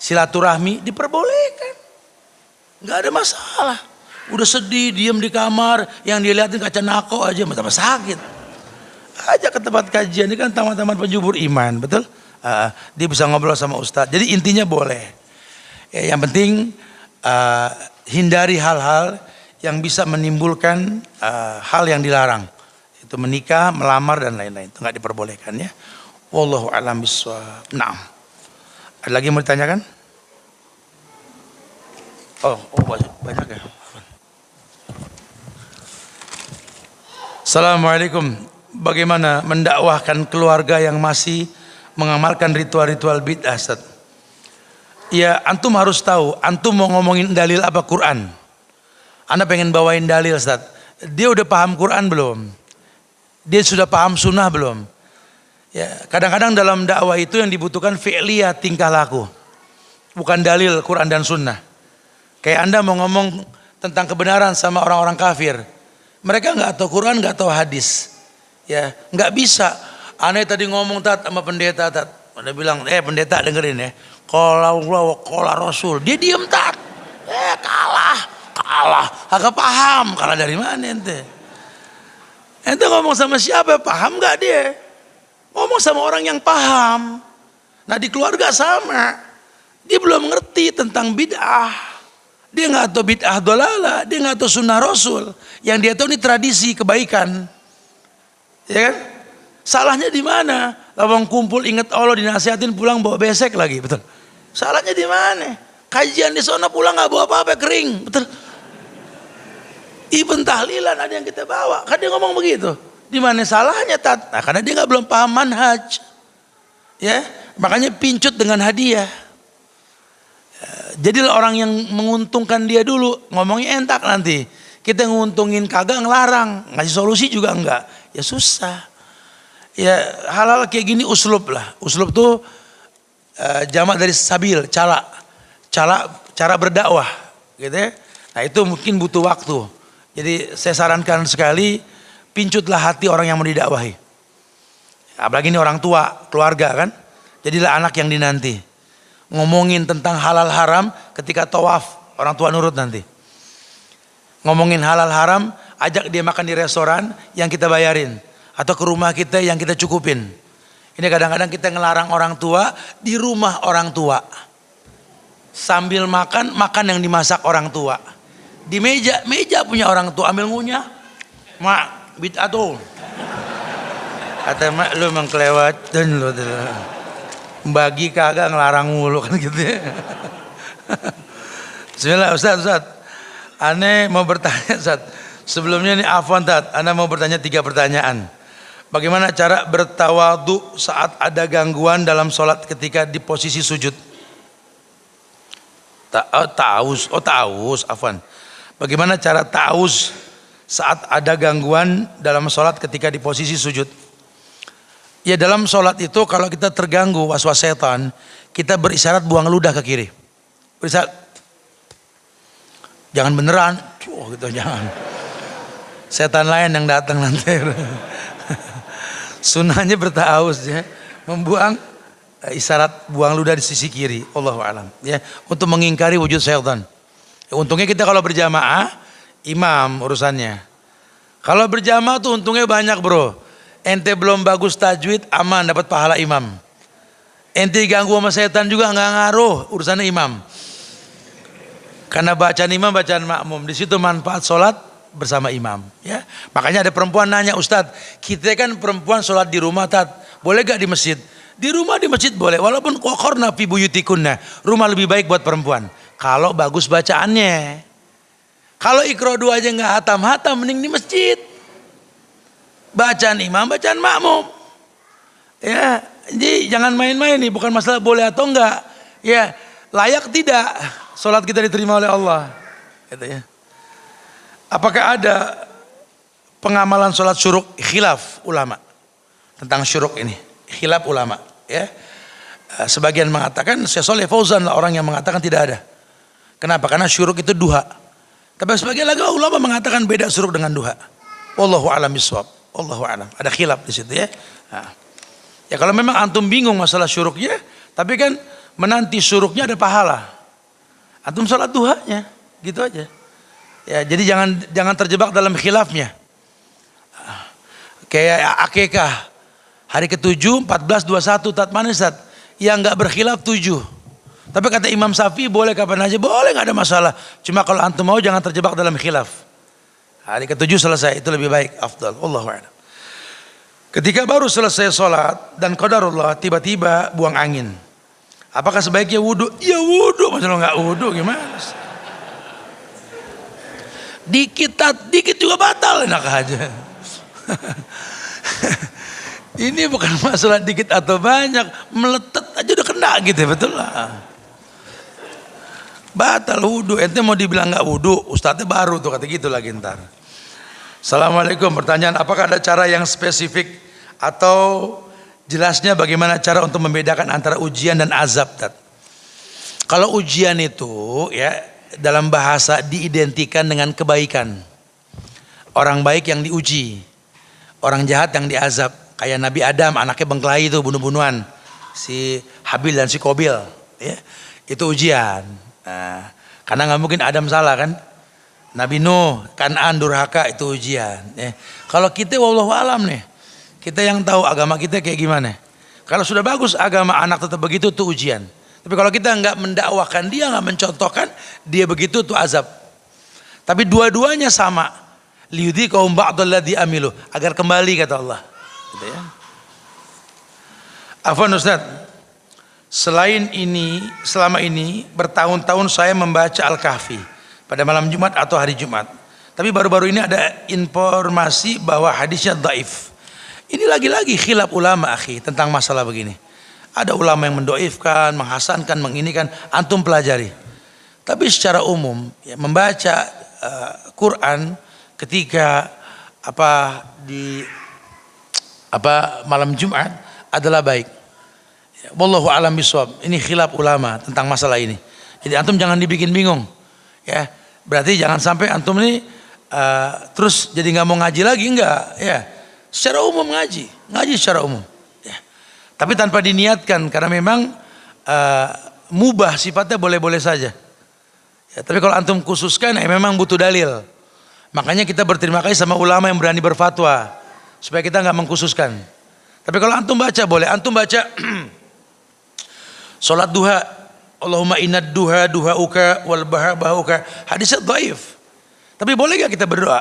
Silaturahmi diperbolehkan. Nggak ada masalah. Udah sedih, diem di kamar, yang dia lihatin kaca nako aja, tambah sakit. Aja ke tempat kajian, ini kan taman-taman penjubur iman, betul? Uh, dia bisa ngobrol sama ustadz. Jadi intinya boleh. Ya, yang penting uh, hindari hal-hal yang bisa menimbulkan uh, hal yang dilarang. Itu menikah, melamar dan lain-lain. Itu nggak diperbolehkan ya. Wallahu a'lam bishawab. Nah. Ada lagi yang mau ditanyakan? Oh, oh banyak ya. Assalamualaikum. Bagaimana mendakwahkan keluarga yang masih mengamalkan ritual-ritual bid'ah, Ustaz? Ya, antum harus tahu, antum mau ngomongin dalil apa Quran? Anda pengen bawain dalil, Ustaz. Dia udah paham Quran belum? Dia sudah paham sunnah belum? Ya, kadang-kadang dalam dakwah itu yang dibutuhkan fi'liyah tingkah laku. Bukan dalil Quran dan sunnah. Kayak Anda mau ngomong tentang kebenaran sama orang-orang kafir. Mereka nggak tahu Quran, nggak tahu hadis. Ya, nggak bisa. Aneh tadi ngomong tat sama pendeta tat. Anda bilang, eh pendeta dengerin ya. Kalau Allah, kalau Rasul. Dia diem tat. Eh kalah, kalah. Agak paham, kalah dari mana ente? Ente ngomong sama siapa, paham nggak dia? Ngomong sama orang yang paham. Nah di keluarga sama. Dia belum ngerti tentang bid'ah. Dia nggak tahu bid'ah dolala, dia nggak tahu sunnah rasul. Yang dia tahu ini tradisi kebaikan. Ya kan? Salahnya di mana? Lawang kumpul ingat Allah dinasihatin pulang bawa besek lagi, betul. Salahnya di mana? Kajian di sana pulang nggak bawa apa-apa kering, betul. Ibn tahlilan ada yang kita bawa, kan dia ngomong begitu. Di mana salahnya tat? Nah, karena dia nggak belum paham manhaj. Ya, makanya pincut dengan hadiah. Jadilah orang yang menguntungkan dia dulu, ngomongnya entak nanti. Kita nguntungin kagak ngelarang, ngasih solusi juga enggak. Ya susah. Ya halal kayak gini uslub lah. Uslub tuh uh, jamak dari sabil, cala. Cala cara berdakwah, gitu ya. Nah itu mungkin butuh waktu. Jadi saya sarankan sekali, pincutlah hati orang yang mau didakwahi. Apalagi ini orang tua, keluarga kan. Jadilah anak yang dinanti. Ngomongin tentang halal haram ketika tawaf, orang tua nurut nanti. Ngomongin halal haram, ajak dia makan di restoran yang kita bayarin. Atau ke rumah kita yang kita cukupin. Ini kadang-kadang kita ngelarang orang tua di rumah orang tua. Sambil makan, makan yang dimasak orang tua di meja, meja punya orang tua ambil ngunyah. Mak, bid'atul. Kata mak lu emang kelewatan lu. Bagi kagak ngelarang mulu kan gitu ya. Bismillah Ustaz, Ustaz. Aneh mau bertanya Ustaz. Sebelumnya nih Afwan Tat, Anda mau bertanya tiga pertanyaan. Bagaimana cara bertawadu saat ada gangguan dalam sholat ketika di posisi sujud? Ta oh, taus, oh taus, Afwan. Bagaimana cara ta'awuz saat ada gangguan dalam sholat ketika di posisi sujud? Ya dalam sholat itu kalau kita terganggu was-was setan, kita berisyarat buang ludah ke kiri. Berisyarat. Jangan beneran, oh gitu jangan. Setan lain yang datang nanti. Sunnahnya bertaus ya, membuang eh, isyarat buang ludah di sisi kiri. Allah alam ya, untuk mengingkari wujud setan. Untungnya kita kalau berjamaah, imam urusannya. Kalau berjamaah tuh untungnya banyak bro. Ente belum bagus tajwid, aman dapat pahala imam. Ente ganggu sama setan juga nggak ngaruh, urusannya imam. Karena bacaan imam, bacaan makmum. Di situ manfaat sholat bersama imam. Ya, makanya ada perempuan nanya Ustadz, kita kan perempuan sholat di rumah, tat, boleh gak di masjid? Di rumah di masjid boleh, walaupun kokorna fi buyutikunna. Rumah lebih baik buat perempuan. Kalau bagus bacaannya. Kalau ikro dua aja nggak hatam-hatam, mending di masjid. Bacaan imam, bacaan makmum. Ya, jadi jangan main-main nih, bukan masalah boleh atau enggak. Ya, layak tidak sholat kita diterima oleh Allah. Gitu ya. Apakah ada pengamalan sholat syuruk khilaf ulama tentang syuruk ini? Khilaf ulama, ya. Eh, sebagian mengatakan, Syekh Soleh Fauzan lah orang yang mengatakan tidak ada. Kenapa? Karena syuruk itu duha. Tapi sebagian lagi ulama mengatakan beda syuruk dengan duha. Wallahu a'lam bishawab. Wallahu a'lam. Ada khilaf di situ ya. Nah. Ya kalau memang antum bingung masalah syuruknya, tapi kan menanti syuruknya ada pahala. Antum salat duhanya, gitu aja. Ya, jadi jangan jangan terjebak dalam khilafnya. Kayak akekah hari ke-7 14 21 tat manisat yang enggak berkhilaf 7. Tapi kata Imam Syafi'i boleh kapan aja, boleh nggak ada masalah. Cuma kalau antum mau jangan terjebak dalam khilaf. Hari ketujuh selesai, itu lebih baik, afdal. Allah Ketika baru selesai sholat dan qadarullah tiba-tiba buang angin. Apakah sebaiknya wudhu? Ya wudhu, masa lo nggak wudhu gimana? Dikit, dikit juga batal enak aja. Ini bukan masalah dikit atau banyak, meletet aja udah kena gitu betul lah. Batal wudhu, ente mau dibilang nggak wudhu, ustadznya baru tuh kata gitu lagi ntar. Assalamualaikum, pertanyaan apakah ada cara yang spesifik atau jelasnya bagaimana cara untuk membedakan antara ujian dan azab? Kalau ujian itu ya dalam bahasa diidentikan dengan kebaikan. Orang baik yang diuji, orang jahat yang diazab. Kayak Nabi Adam, anaknya bengkelai itu bunuh-bunuhan. Si Habil dan si Kobil. Ya, itu ujian. Nah, karena nggak mungkin Adam salah kan. Nabi Nuh, Kanan, Durhaka itu ujian. Ya. Kalau kita wallahu alam nih, kita yang tahu agama kita kayak gimana. Kalau sudah bagus agama anak tetap begitu itu ujian. Tapi kalau kita nggak mendakwahkan dia, nggak mencontohkan dia begitu itu azab. Tapi dua-duanya sama. Liudi kaum ba'dalladhi amilu agar kembali kata Allah. Gitu ya. Afwan Ustaz, Selain ini, selama ini bertahun-tahun saya membaca Al-Kahfi pada malam Jumat atau hari Jumat. Tapi baru-baru ini ada informasi bahwa hadisnya daif. Ini lagi-lagi khilaf ulama akhi tentang masalah begini. Ada ulama yang mendoifkan, menghasankan, menginikan, antum pelajari. Tapi secara umum ya, membaca uh, Quran ketika apa di apa malam Jumat adalah baik. Wallahu alam biswab. Ini khilaf ulama tentang masalah ini. Jadi antum jangan dibikin bingung. Ya. Berarti jangan sampai antum ini uh, terus jadi nggak mau ngaji lagi enggak ya secara umum ngaji ngaji secara umum ya. Tapi tanpa diniatkan karena memang uh, mubah sifatnya boleh-boleh saja. Ya, tapi kalau antum khususkan ya memang butuh dalil. Makanya kita berterima kasih sama ulama yang berani berfatwa supaya kita nggak mengkhususkan. Tapi kalau antum baca boleh. Antum baca Salat duha. Allahumma inna duha duha uka wal bahar bahuka hadisnya dhaif. Tapi boleh gak kita berdoa?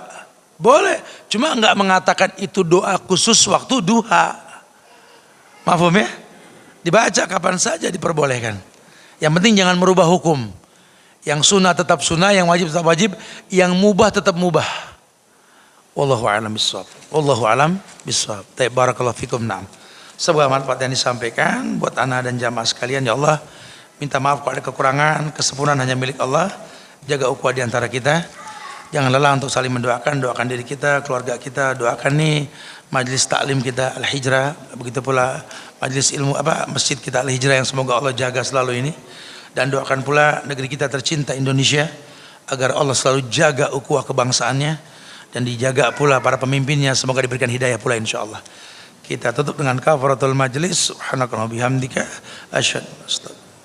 Boleh. Cuma nggak mengatakan itu doa khusus waktu duha. Maaf ya? Dibaca kapan saja diperbolehkan. Yang penting jangan merubah hukum. Yang sunnah tetap sunnah, yang wajib tetap wajib, yang mubah tetap mubah. Wallahu a'lam bishawab. Wallahu a'lam bishawab. Taib barakallahu fikum na'am. Sebuah manfaat yang disampaikan buat anak dan jamaah sekalian ya Allah. Minta maaf kalau ada kekurangan, kesempurnaan hanya milik Allah. Jaga ukhuwah di antara kita. Jangan lelah untuk saling mendoakan, doakan diri kita, keluarga kita, doakan nih majlis taklim kita Al-Hijrah, begitu pula majlis ilmu apa masjid kita Al-Hijrah yang semoga Allah jaga selalu ini. Dan doakan pula negeri kita tercinta Indonesia agar Allah selalu jaga ukhuwah kebangsaannya dan dijaga pula para pemimpinnya. Semoga diberikan hidayah pula insyaallah. Kita tutup dengan kafaratul majlis. Subhanakallahumma bihamdika. Asyhadu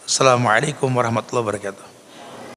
Assalamualaikum warahmatullahi wabarakatuh.